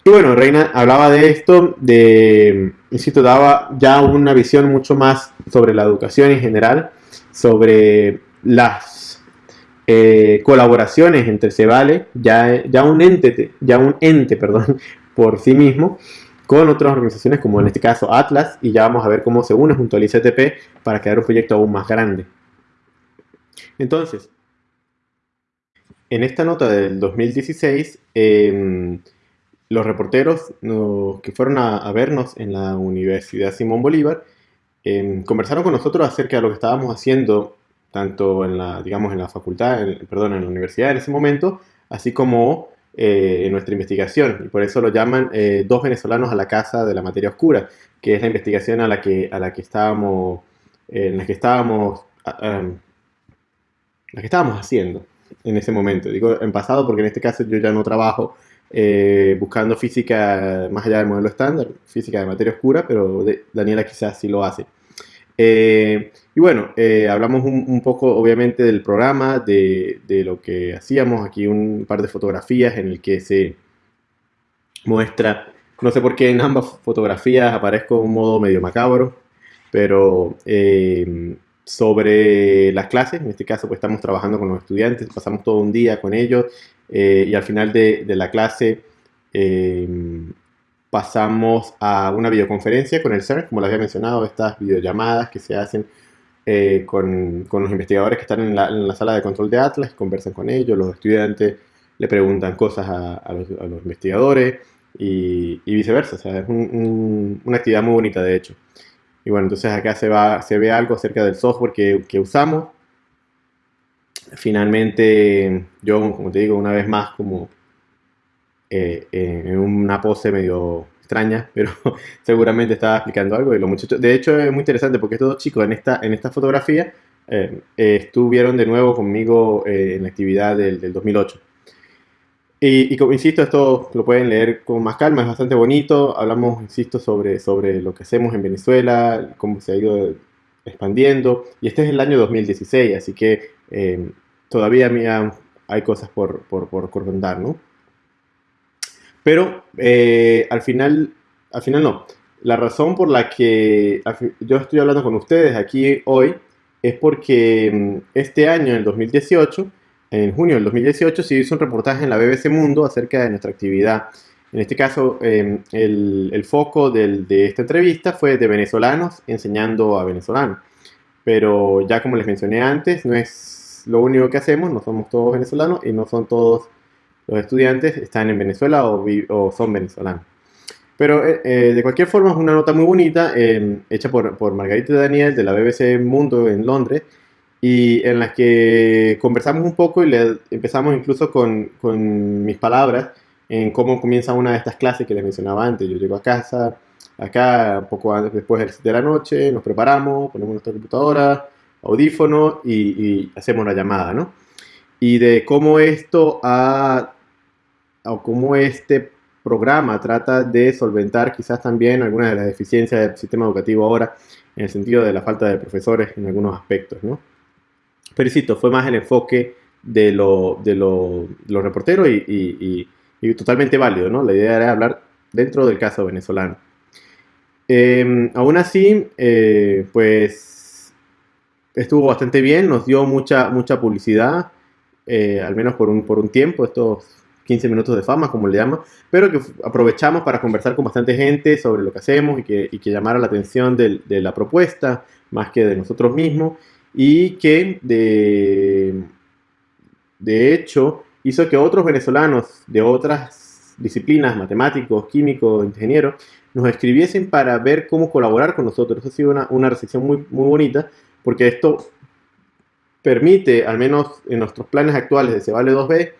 Y bueno, Reina hablaba de esto, de, insisto, daba ya una visión mucho más sobre la educación en general, sobre las eh, colaboraciones entre Cebale, ya, ya, un ente, ya un ente perdón, <laughs> por sí mismo, con otras organizaciones como en este caso Atlas y ya vamos a ver cómo se une junto al ICTP para crear un proyecto aún más grande. Entonces, en esta nota del 2016, em, los reporteros que fueron a, vernos en la Universidad Simón Bolívar em, conversaron con nosotros acerca de lo que estábamos haciendo tanto en la, digamos, en la facultad, perdón, en la universidad en ese momento, así como eh, en nuestra investigación y por eso lo llaman eh, dos venezolanos a la casa de la materia oscura, que es la investigación a la que, a la que estábamos, en la que estábamos, la que estábamos haciendo en ese momento. Digo en pasado porque en este caso yo ya no trabajo eh, buscando física más allá del modelo estándar, física de materia oscura, pero Daniela quizás sí lo hace. Eh, y bueno, eh, hablamos un, poco obviamente del programa, de, lo que hacíamos, aquí un par de fotografías en el que se muestra, no sé por qué en ambas fotografías aparezco un modo medio macabro, pero eh, sobre las clases, en este caso pues estamos trabajando con los estudiantes, pasamos todo un día con ellos y al final de, de la clase pasamos a una videoconferencia con el CERN, como les había mencionado, estas videollamadas que se hacen eh, con, los investigadores que están en la, sala de control de Atlas, conversan con ellos, los estudiantes le preguntan cosas a, los, investigadores y, viceversa, o sea, es un, un, una actividad muy bonita de hecho. Y bueno, entonces acá se, va, se ve algo acerca del software que, que usamos. Finalmente, yo, como te digo, una vez más, como eh, en una pose medio extraña, <laughs> pero seguramente estaba explicando algo y los muchachos, de hecho es muy interesante porque estos dos chicos en esta, en esta fotografía eh, estuvieron de nuevo conmigo eh, en la actividad del, del 2008. Y, y, como insisto, esto lo pueden leer con más calma, es bastante bonito. Hablamos, insisto, sobre, sobre lo que hacemos en Venezuela, cómo se ha ido expandiendo. Y este es el año 2016, así que eh, todavía hay cosas por, por, por contar, ¿no? Pero eh, al final, al final no. La razón por la que yo estoy hablando con ustedes aquí hoy es porque mm, este año, en el 2018, en junio del 2018, se hizo un reportaje en la BBC Mundo acerca de nuestra actividad. En este caso, em, el, foco de esta entrevista fue de venezolanos enseñando a venezolanos. Pero ya como les mencioné antes, no es lo único que hacemos, no somos todos venezolanos y no son todos los estudiantes están en Venezuela o, son venezolanos. Pero eh, eh, de cualquier forma es una nota muy bonita, eh, hecha por, por, Margarita Daniel de la BBC Mundo en Londres, y en la que conversamos un poco y le empezamos incluso con, con, mis palabras en cómo comienza una de estas clases que les mencionaba antes. Yo llego a casa, acá, poco antes, después de la noche, nos preparamos, ponemos nuestra computadora, audífono y, y hacemos una llamada, ¿no? Y de cómo esto ha o cómo este programa trata de solventar quizás también algunas de las deficiencias del sistema educativo ahora, en el sentido de la falta de profesores en algunos aspectos, ¿no? Pero insisto, fue más el enfoque de lo, de lo, los reporteros y, y, totalmente válido, ¿no? La idea era hablar dentro del caso venezolano. Em, aún así, eh, pues estuvo bastante bien, nos dio mucha, mucha publicidad, eh, al menos por un, por un tiempo, estos 15 minutos de fama, como le llaman, pero que aprovechamos para conversar con bastante gente sobre lo que hacemos y que, y que llamara la atención de, de, la propuesta más que de nosotros mismos y que de, de hecho hizo que otros venezolanos de otras disciplinas, matemáticos, químicos, ingenieros, nos escribiesen para ver cómo colaborar con nosotros. Eso ha sido una, una recepción muy, muy bonita porque esto permite, al menos en nuestros planes actuales de Cebale 2B,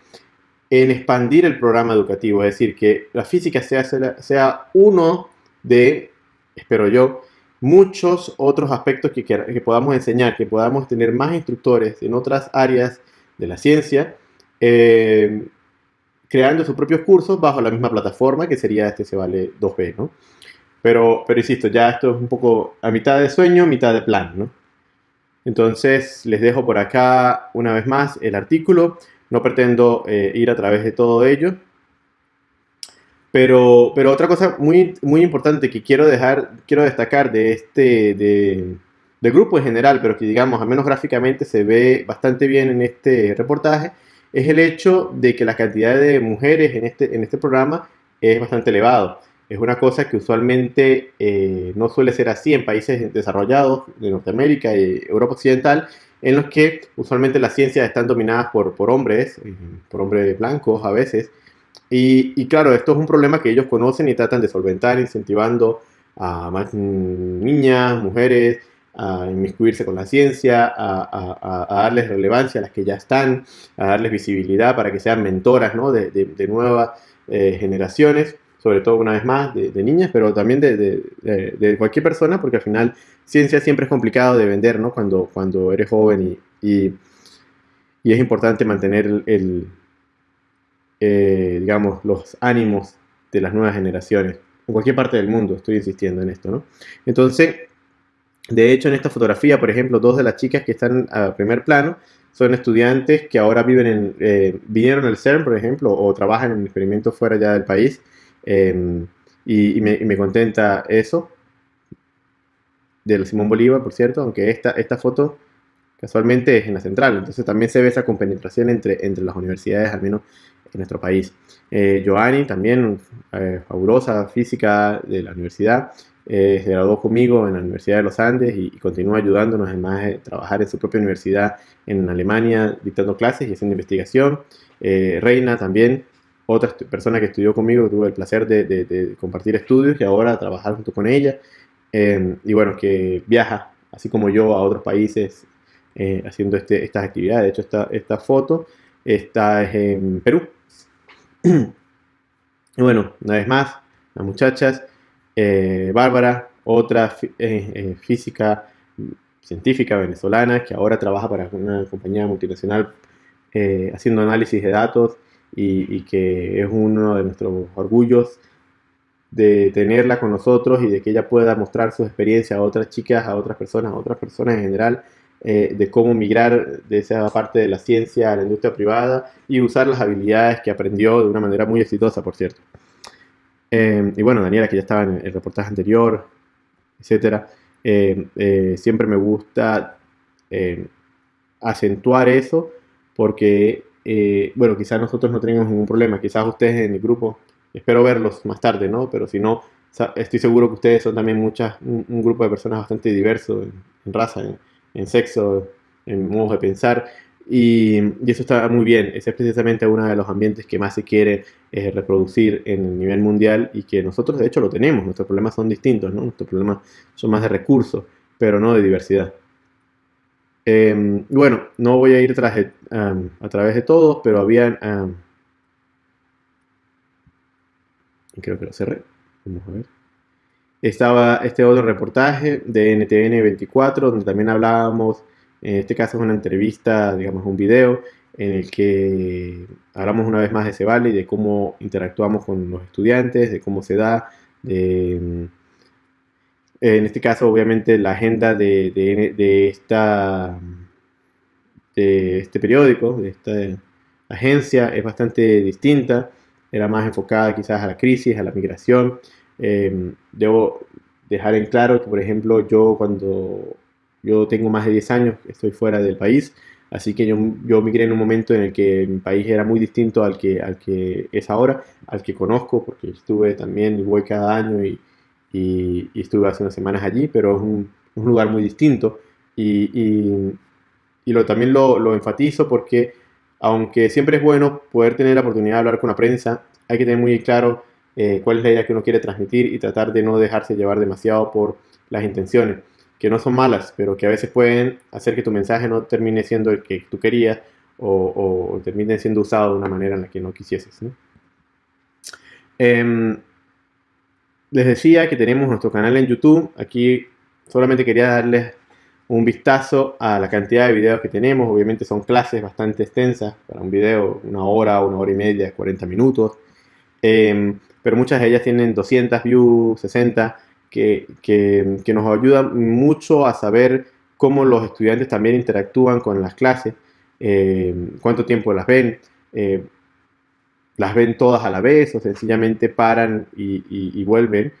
en expandir el programa educativo, es decir, que la física sea, sea uno de, espero yo, muchos otros aspectos que, que, podamos enseñar, que podamos tener más instructores en otras áreas de la ciencia, eh, creando sus propios cursos bajo la misma plataforma que sería este se vale 2B, ¿no? Pero, pero insisto, ya esto es un poco a mitad de sueño, mitad de plan, ¿no? Entonces les dejo por acá una vez más el artículo. No pretendo eh, ir a través de todo ello. Pero, pero otra cosa muy, muy importante que quiero, dejar, quiero destacar de este de, grupo en general, pero que digamos, al menos gráficamente se ve bastante bien en este reportaje, es el hecho de que la cantidad de mujeres en este, en este programa es bastante elevado. Es una cosa que usualmente eh, no suele ser así en países desarrollados de Norteamérica y Europa Occidental, en los que usualmente las ciencias están dominadas por, por hombres, eh, por hombres blancos a veces. Y, claro, esto es un problema que ellos conocen y tratan de solventar, incentivando a más niñas, mujeres, a inmiscuirse con la ciencia, a, darles relevancia a las que ya están, a darles visibilidad para que sean mentoras de, nuevas eh, generaciones, sobre todo una vez más de, niñas, pero también de, cualquier persona, porque al final ciencia siempre es complicado de vender ¿no? cuando, cuando eres joven y, y, es importante mantener el, eh, digamos, los ánimos de las nuevas generaciones, en cualquier parte del mundo, estoy insistiendo en esto, ¿no? Entonces, de hecho, en esta fotografía, por ejemplo, dos de las chicas que están a primer plano son estudiantes que ahora viven en, eh, vinieron al CERN, por ejemplo, o trabajan en experimentos fuera ya del país, em, y, me, contenta eso, de Simón Bolívar, por cierto, aunque esta, esta foto casualmente es en la central, entonces también se ve esa compenetración entre, entre las universidades, al menos en nuestro país. Eh, Joanny, también eh, fabulosa física de la universidad, eh, se graduó conmigo en la Universidad de los Andes y, continúa ayudándonos además de trabajar en su propia universidad en Alemania, dictando clases y haciendo investigación. Eh, Reina también, otra persona que estudió conmigo, tuve el placer de, compartir estudios y ahora trabajar junto con ella. y bueno, que viaja, así como yo, a otros países haciendo este, estas actividades. De hecho, esta, esta foto está en Perú, <clears throat> y bueno, una vez más, las muchachas, eh, Bárbara, otra eh, eh, física científica venezolana que ahora trabaja para una compañía multinacional haciendo análisis de datos y, que es uno de nuestros orgullos de tenerla con nosotros y de que ella pueda mostrar su experiencia a otras chicas, a otras personas, a otras personas en general eh, de cómo migrar de esa parte de la ciencia a la industria privada y usar las habilidades que aprendió de una manera muy exitosa, por cierto. Eh, y bueno, Daniela, que ya estaba en el reportaje anterior, etcétera, eh, siempre me gusta acentuar eso porque, bueno, quizás nosotros no tenemos ningún problema, quizás ustedes en el grupo, espero verlos más tarde, ¿no? Pero si no, estoy seguro que ustedes son también muchas, un, grupo de personas bastante diverso en, raza, en, en sexo, en modos de pensar. Y, eso está muy bien. Ese es precisamente uno de los ambientes que más se quiere eh, reproducir en el nivel mundial y que nosotros de hecho lo tenemos. Nuestros problemas son distintos, ¿no? Nuestros problemas son más de recursos, pero no de diversidad. Em, bueno, no voy a ir a través de todos, pero habían... creo que lo cerré. Vamos a ver. Estaba este otro reportaje de NTN 24, donde también hablábamos, en este caso es una entrevista, digamos un video, en el que hablamos una vez más de Cebali, de cómo interactuamos con los estudiantes, de cómo se da, de, en este caso obviamente la agenda de, de, esta, de este periódico, de esta agencia es bastante distinta, era más enfocada quizás a la crisis, a la migración, eh, debo dejar en claro que, por ejemplo, yo cuando yo tengo más de 10 años, estoy fuera del país, así que yo, yo migré en un momento en el que mi país era muy distinto al que, al que es ahora, al que conozco, porque estuve también voy cada año y, y, estuve hace unas semanas allí, pero es un, lugar muy distinto y, y lo, también lo, lo enfatizo porque aunque siempre es bueno poder tener la oportunidad de hablar con la prensa, hay que tener muy claro eh, cuál es la idea que uno quiere transmitir y tratar de no dejarse llevar demasiado por las intenciones, que no son malas, pero que a veces pueden hacer que tu mensaje no termine siendo el que tú querías o, terminen siendo usados de una manera en la que no quisieses. Em, les decía que tenemos nuestro canal en YouTube. Aquí solamente quería darles un vistazo a la cantidad de videos que tenemos. Obviamente son clases bastante extensas. Para un video, una hora, una hora y media, 40 minutos. Em, pero muchas de ellas tienen 200 views, 60, que, que, nos ayudan mucho a saber cómo los estudiantes también interactúan con las clases, em, cuánto tiempo las ven, eh, las ven todas a la vez o sencillamente paran y vuelven.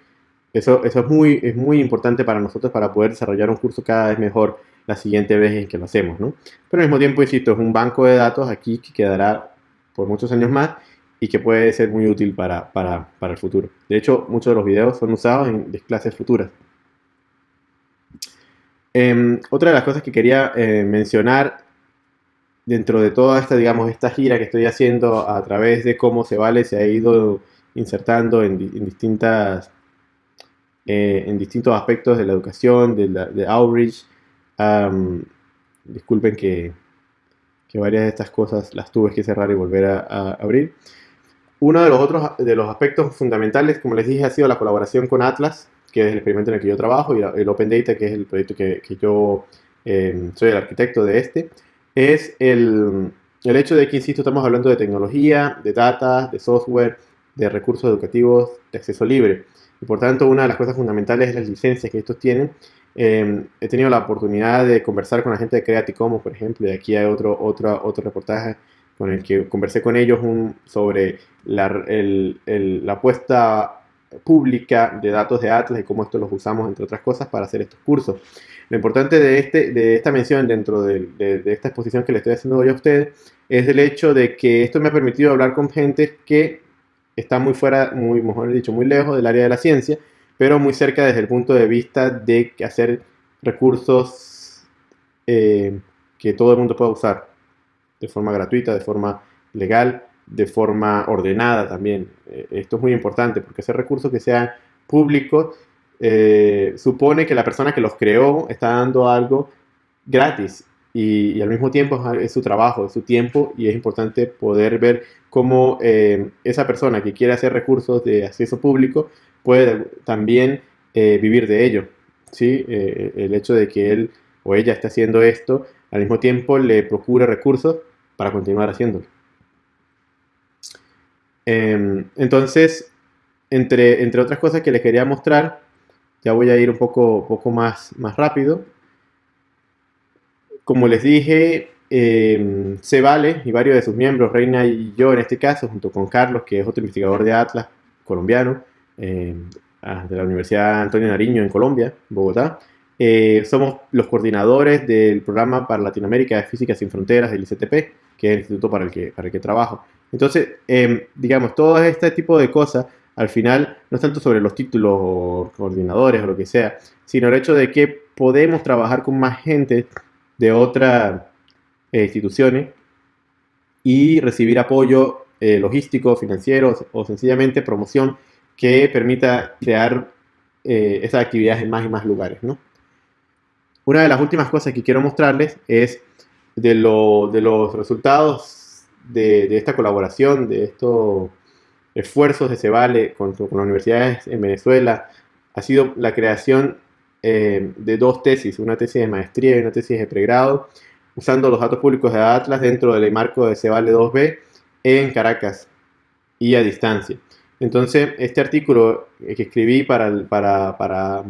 Eso, eso es, muy, es muy importante para nosotros para poder desarrollar un curso cada vez mejor la siguiente vez en que lo hacemos, ¿no? Pero al mismo tiempo, insisto, es un banco de datos aquí que quedará por muchos años más y que puede ser muy útil para, para, para el futuro. De hecho, muchos de los videos son usados en clases futuras. Em, otra de las cosas que quería eh, mencionar dentro de toda esta, digamos, esta gira que estoy haciendo a través de cómo se vale se ha ido insertando en, distintas eh, en distintos aspectos de la educación, de, la, outreach. disculpen que, varias de estas cosas las tuve que cerrar y volver a, abrir. Uno de los otros de los aspectos fundamentales, como les dije, ha sido la colaboración con Atlas, que es el experimento en el que yo trabajo, y el Open Data, que es el proyecto que, yo em, soy el arquitecto de este, es el, el hecho de que, insisto, estamos hablando de tecnología, de data, de software, de recursos educativos de acceso libre. Y por tanto, una de las cosas fundamentales es las licencias que estos tienen. Em, he tenido la oportunidad de conversar con la gente de Creative Commons, por ejemplo, y aquí hay otro, otro, otro reportaje con el que conversé con ellos sobre la, el, la apuesta pública de datos de Atlas y cómo esto los usamos, entre otras cosas, para hacer estos cursos. Lo importante de, este, de esta mención dentro de, esta exposición que le estoy haciendo hoy a ustedes es el hecho de que esto me ha permitido hablar con gente que está muy fuera, muy, mejor dicho, muy lejos del área de la ciencia, pero muy cerca desde el punto de vista de hacer recursos eh, que todo el mundo pueda usar de forma gratuita, de forma legal, de forma ordenada también. Eh, esto es muy importante porque hacer recursos que sean públicos eh, supone que la persona que los creó está dando algo gratis y, al mismo tiempo es su trabajo, es su tiempo y es importante poder ver cómo eh, esa persona que quiere hacer recursos de acceso público puede también eh, vivir de ello. ¿sí? El hecho de que él o ella esté haciendo esto, al mismo tiempo le procure recursos para continuar haciéndolo. Em, entonces, entre, entre otras cosas que les quería mostrar, ya voy a ir un poco, poco más, más rápido. Como les dije, eh, se vale y varios de sus miembros, Reina y yo en este caso, junto con Carlos, que es otro investigador de Atlas colombiano, eh, ah, de la Universidad Antonio Nariño en Colombia, Bogotá, eh, somos los coordinadores del programa para Latinoamérica de Física Sin Fronteras del ICTP, que es el instituto para el que, para el que trabajo. Entonces, em, digamos, todo este tipo de cosas, al final, no es tanto sobre los títulos o coordinadores o lo que sea, sino el hecho de que podemos trabajar con más gente de otra eh, instituciones y recibir apoyo eh, logístico, financiero o sencillamente promoción que permita crear eh, esas actividades en más y más lugares. ¿no? Una de las últimas cosas que quiero mostrarles es de, lo, de los resultados de, de, esta colaboración, de estos esfuerzos de Cebale con, con las universidades en Venezuela, ha sido la creación eh, de dos tesis, una tesis de maestría y una tesis de pregrado, usando los datos públicos de Atlas dentro del marco de Cebale 2B en Caracas y a distancia. Entonces, este artículo que escribí para, para, para,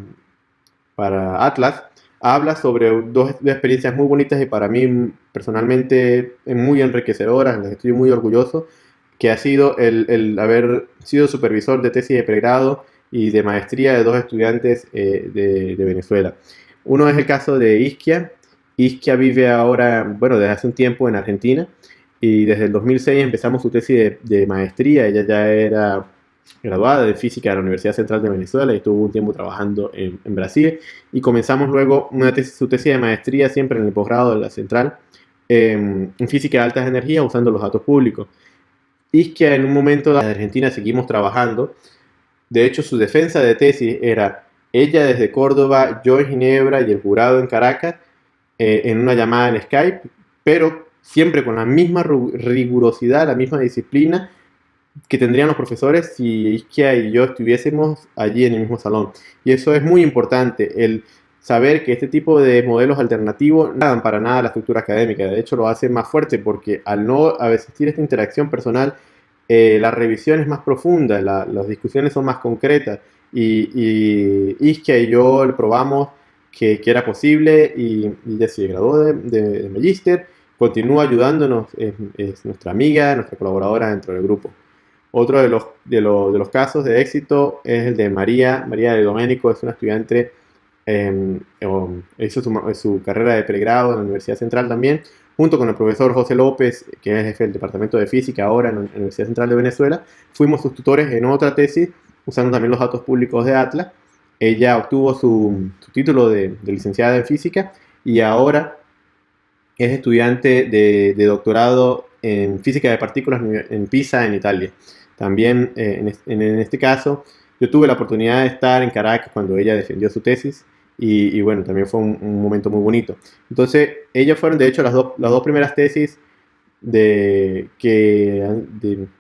para Atlas habla sobre dos experiencias muy bonitas y para mí personalmente muy enriquecedoras, estoy muy orgulloso, que ha sido el, el haber sido supervisor de tesis de pregrado y de maestría de dos estudiantes eh, de, Venezuela. Uno es el caso de Isquia. Isquia vive ahora, bueno, desde hace un tiempo en Argentina y desde el 2006 empezamos su tesis de, maestría. Ella ya era graduada de física de la Universidad Central de Venezuela y estuvo un tiempo trabajando en, Brasil y comenzamos luego una tesis, su tesis de maestría siempre en el posgrado de la Central en física de altas energías usando los datos públicos. Isquia en un momento de Argentina seguimos trabajando de hecho, su defensa de tesis era ella desde Córdoba, yo en Ginebra y el jurado en Caracas, eh, en una llamada en Skype, pero siempre con la misma rigurosidad, la misma disciplina que tendrían los profesores si Isquia y yo estuviésemos allí en el mismo salón. Y eso es muy importante, el saber que este tipo de modelos alternativos no dan para nada la estructura académica, de hecho lo hace más fuerte porque al no existir esta interacción personal, eh, la revisión es más profunda, las discusiones son más concretas. Y, y Isquia y yo probamos que, era posible y, ya se graduó de, de, Magister, continúa ayudándonos, es, es, nuestra amiga, nuestra colaboradora dentro del grupo. Otro de los, de, lo, de los casos de éxito es el de María, María de Domenico, es una estudiante, eh, hizo su, su, carrera de pregrado en la Universidad Central también, junto con el profesor José López, que es jefe del Departamento de Física ahora en la Universidad Central de Venezuela, fuimos sus tutores en otra tesis, usando también los datos públicos de Atlas, ella obtuvo su, título de, licenciada en física y ahora es estudiante de, doctorado en física de partículas en Pisa, en Italia. También eh, en, este caso, yo tuve la oportunidad de estar en Caracas cuando ella defendió su tesis y, bueno, también fue un, momento muy bonito. Entonces, ellas fueron de hecho las, las dos primeras tesis de que,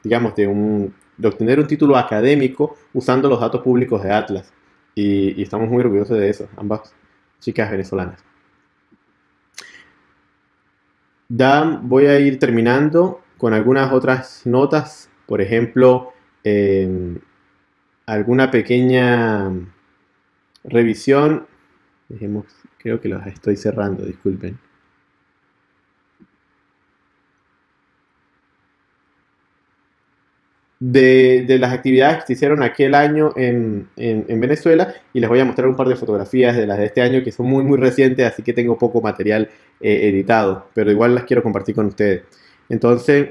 digamos, de, un, obtener un título académico usando los datos públicos de Atlas y, estamos muy orgullosos de eso, ambas chicas venezolanas. Voy a ir terminando con algunas otras notas, por ejemplo, em, alguna pequeña revisión. Creo que las estoy cerrando, disculpen. de, las actividades que se hicieron aquel año en, Venezuela y les voy a mostrar un par de fotografías de las de este año que son muy muy recientes, así que tengo poco material eh, editado, pero igual las quiero compartir con ustedes. Entonces,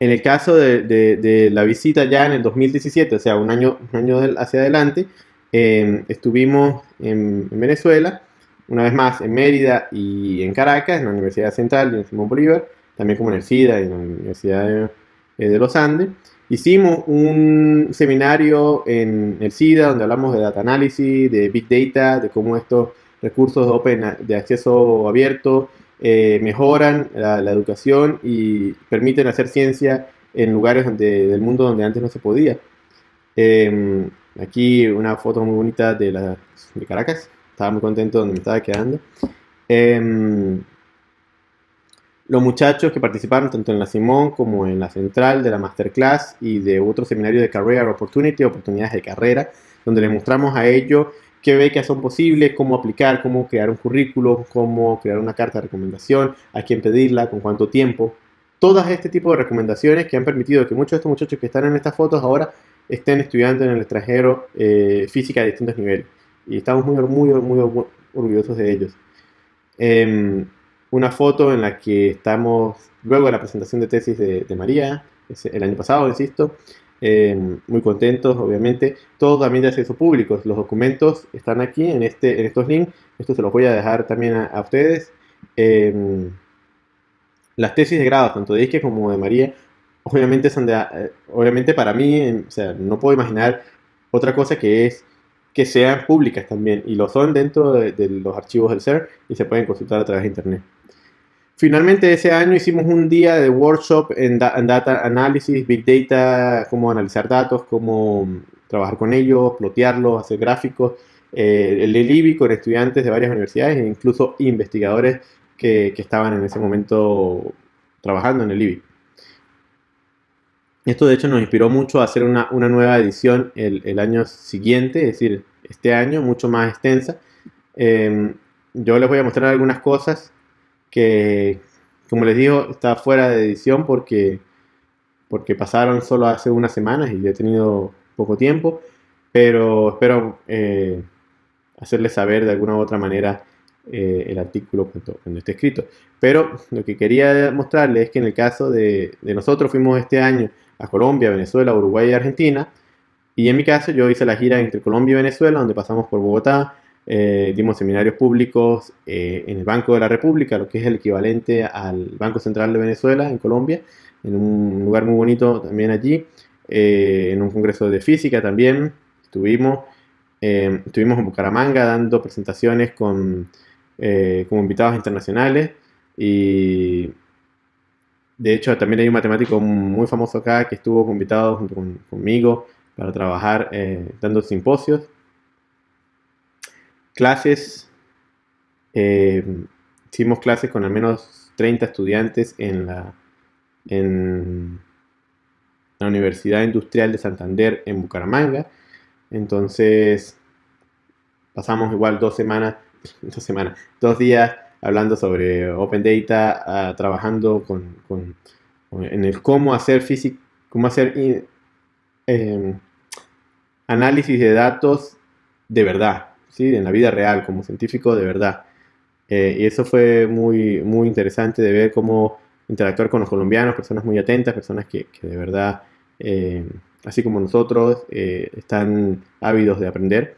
en el caso de, la visita ya en el 2017, o sea, un año, un año hacia adelante, em, estuvimos en, Venezuela, una vez más en Mérida y en Caracas, en la Universidad Central y en Simón Bolívar, también como en el SIDA y en la Universidad de eh, los Andes. Hicimos un seminario en el SIDA donde hablamos de data análisis, de big data, de cómo estos recursos open, de acceso abierto eh, mejoran la, educación y permiten hacer ciencia en lugares del mundo donde antes no se podía. Em, aquí una foto muy bonita de, la, Caracas. Estaba muy contento donde me estaba quedando. Em, los muchachos que participaron tanto en la Simón como en la Central de la Masterclass y de otro seminario de Career Opportunity, oportunidades de carrera, donde les mostramos a ellos qué becas son posibles, cómo aplicar, cómo crear un currículo, cómo crear una carta de recomendación, a quién pedirla, con cuánto tiempo. Todas este tipo de recomendaciones que han permitido que muchos de estos muchachos que están en estas fotos ahora estén estudiando en el extranjero eh, física a distintos niveles. Y estamos muy, muy, orgullosos de ellos. Em, una foto en la que estamos, luego de la presentación de tesis de, María, el año pasado, insisto, eh, muy contentos, obviamente. Todo también de acceso público. Los documentos están aquí en, este, en estos links. Esto se los voy a dejar también a, ustedes. Em, las tesis de grado, tanto de Ike como de María, eh, obviamente para mí, no puedo imaginar otra cosa que es que sean públicas también, y lo son dentro de, los archivos del CER y se pueden consultar a través de internet. Finalmente ese año hicimos un día de workshop en, Data Analysis, Big Data, cómo analizar datos, cómo trabajar con ellos, plotearlos, hacer gráficos. Eh, el IBI con estudiantes de varias universidades e incluso investigadores que, estaban en ese momento trabajando en el IBI. Esto de hecho nos inspiró mucho a hacer una, nueva edición el, año siguiente, es decir, este año, mucho más extensa. Eh, yo les voy a mostrar algunas cosas que, como les digo, está fuera de edición porque, porque pasaron solo hace unas semanas y he tenido poco tiempo, pero espero eh, hacerles saber de alguna u otra manera eh, el artículo cuando, esté escrito. Pero lo que quería mostrarles es que en el caso de nosotros fuimos este año a Colombia, Venezuela, Uruguay y Argentina, y en mi caso yo hice la gira entre Colombia y Venezuela, donde pasamos por Bogotá, eh, dimos seminarios públicos eh, en el Banco de la República, lo que es el equivalente al Banco Central de Venezuela en Colombia, en un lugar muy bonito también allí, eh, en un congreso de física también, estuvimos, estuvimos en Bucaramanga dando presentaciones con, como invitados internacionales, Y de hecho también hay un matemático muy famoso acá que estuvo invitado junto conmigo para trabajar eh, dando simposios. Clases, eh, hicimos clases con al menos 30 estudiantes en la, en la Universidad Industrial de Santander en Bucaramanga. Entonces, pasamos igual dos semanas, <laughs> dos semanas, dos días hablando sobre Open Data, ah, trabajando con, en el cómo hacer física, cómo hacer em, análisis de datos de verdad, ¿sí? en la vida real, como científico de verdad. Eh, y eso fue muy, muy interesante de ver cómo interactuar con los colombianos, personas muy atentas, personas que, de verdad, eh, así como nosotros, eh, están ávidos de aprender.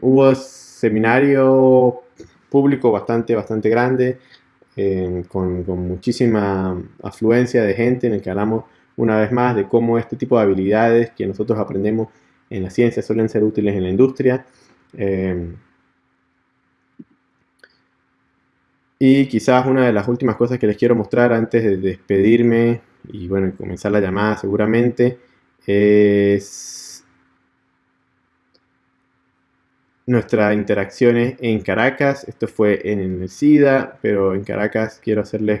hubo seminario público bastante, bastante grande, con, con, muchísima afluencia de gente en el que hablamos una vez más de cómo este tipo de habilidades que nosotros aprendemos en la ciencia suelen ser útiles en la industria. Y quizás una de las últimas cosas que les quiero mostrar antes de despedirme y bueno, comenzar la llamada seguramente es nuestras interacciones en Caracas. Esto fue en el SIDA, pero en Caracas quiero hacerles,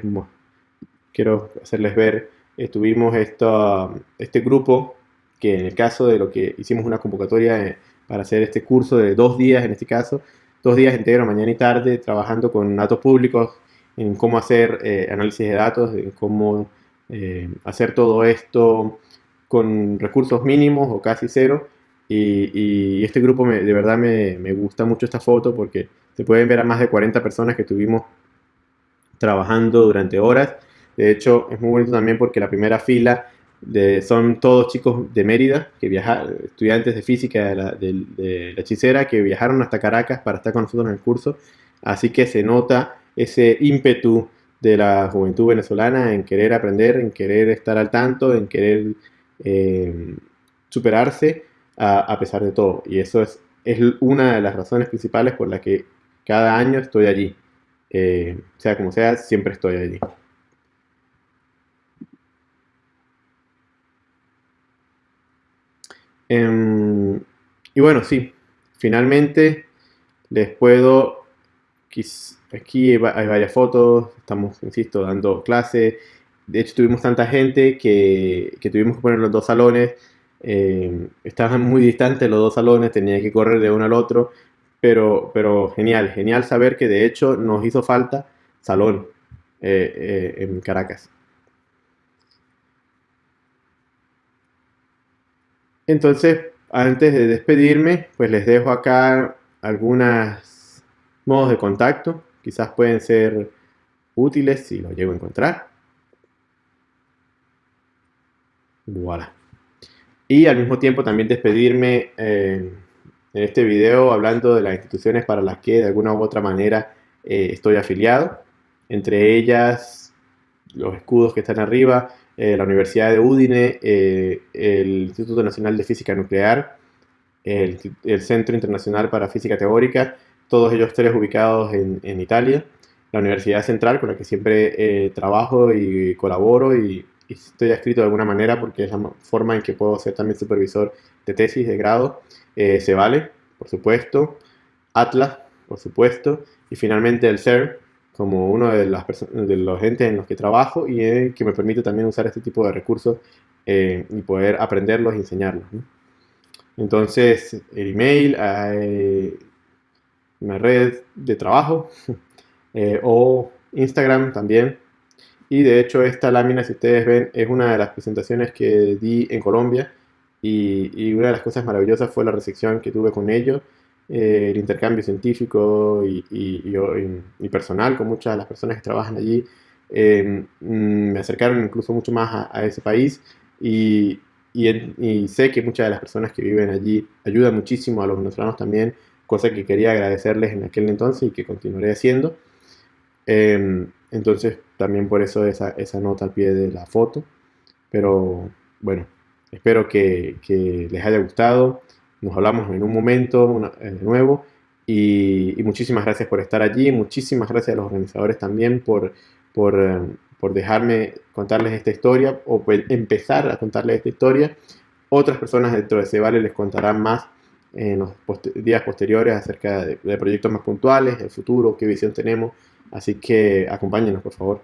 quiero hacerles ver, estuvimos este grupo que en el caso de lo que hicimos una convocatoria eh, para hacer este curso de dos días en este caso, dos días enteros, mañana y tarde, trabajando con datos públicos, en cómo hacer eh, análisis de datos, en cómo eh, hacer todo esto con recursos mínimos o casi cero. Y, este grupo de verdad me, me, gusta mucho esta foto porque se pueden ver a más de 40 personas que estuvimos trabajando durante horas. De hecho, es muy bonito también porque la primera fila son todos chicos de Mérida, que viajaron, estudiantes de física de la, de, la, hechicera, que viajaron hasta Caracas para estar con nosotros en el curso. Así que se nota ese ímpetu de la juventud venezolana en querer aprender, en querer estar al tanto, en querer eh, superarse a, pesar de todo. Y eso es, es una de las razones principales por las que cada año estoy allí. Eh, sea como sea, siempre estoy allí. Em, y bueno, sí, finalmente les puedo, aquí hay varias fotos, estamos, insisto, dando clase. De hecho, tuvimos tanta gente que, tuvimos que poner los dos salones. Em, estaban muy distantes los dos salones, tenía que correr de uno al otro. Pero, pero genial, genial saber que de hecho nos hizo falta salón eh, eh, en Caracas. Entonces, antes de despedirme, pues les dejo acá algunos modos de contacto. Quizás pueden ser útiles si lo llego a encontrar. Voilà. Y al mismo tiempo también despedirme eh, en este video hablando de las instituciones para las que de alguna u otra manera eh, estoy afiliado. Entre ellas, los escudos que están arriba, eh, la Universidad de Udine, eh, el Instituto Nacional de Física Nuclear, el, Centro Internacional para Física Teórica, todos ellos tres ubicados en, Italia, la Universidad Central con la que siempre eh, trabajo y colaboro y, estoy adscrito de alguna manera porque es la forma en que puedo ser también supervisor de tesis de grado, se vale, por supuesto, Atlas, por supuesto, y finalmente el CERN, como uno de, las de los entes en los que trabajo y eh, que me permite también usar este tipo de recursos eh, y poder aprenderlos y enseñarlos. Entonces, el email, una red de trabajo <laughs> eh, o Instagram también. Y de hecho esta lámina, si ustedes ven, es una de las presentaciones que di en Colombia y, y una de las cosas maravillosas fue la recepción que tuve con ellos eh, el intercambio científico y, y, personal con muchas de las personas que trabajan allí. Eh, me acercaron incluso mucho más a, ese país y, sé que muchas de las personas que viven allí ayudan muchísimo a los venezolanos también, cosa que quería agradecerles en aquel entonces y que continuaré haciendo. Em, entonces también por eso esa, nota al pie de la foto. Pero bueno, espero que, les haya gustado. Nos hablamos en un momento de nuevo Y, muchísimas gracias por estar allí, muchísimas gracias a los organizadores también por, por, eh, por dejarme contarles esta historia o empezar a contarles esta historia. Otras personas dentro de Cebale les contarán más en los días posteriores acerca de, de proyectos más puntuales, el futuro, qué visión tenemos. Así que acompáñenos, por favor.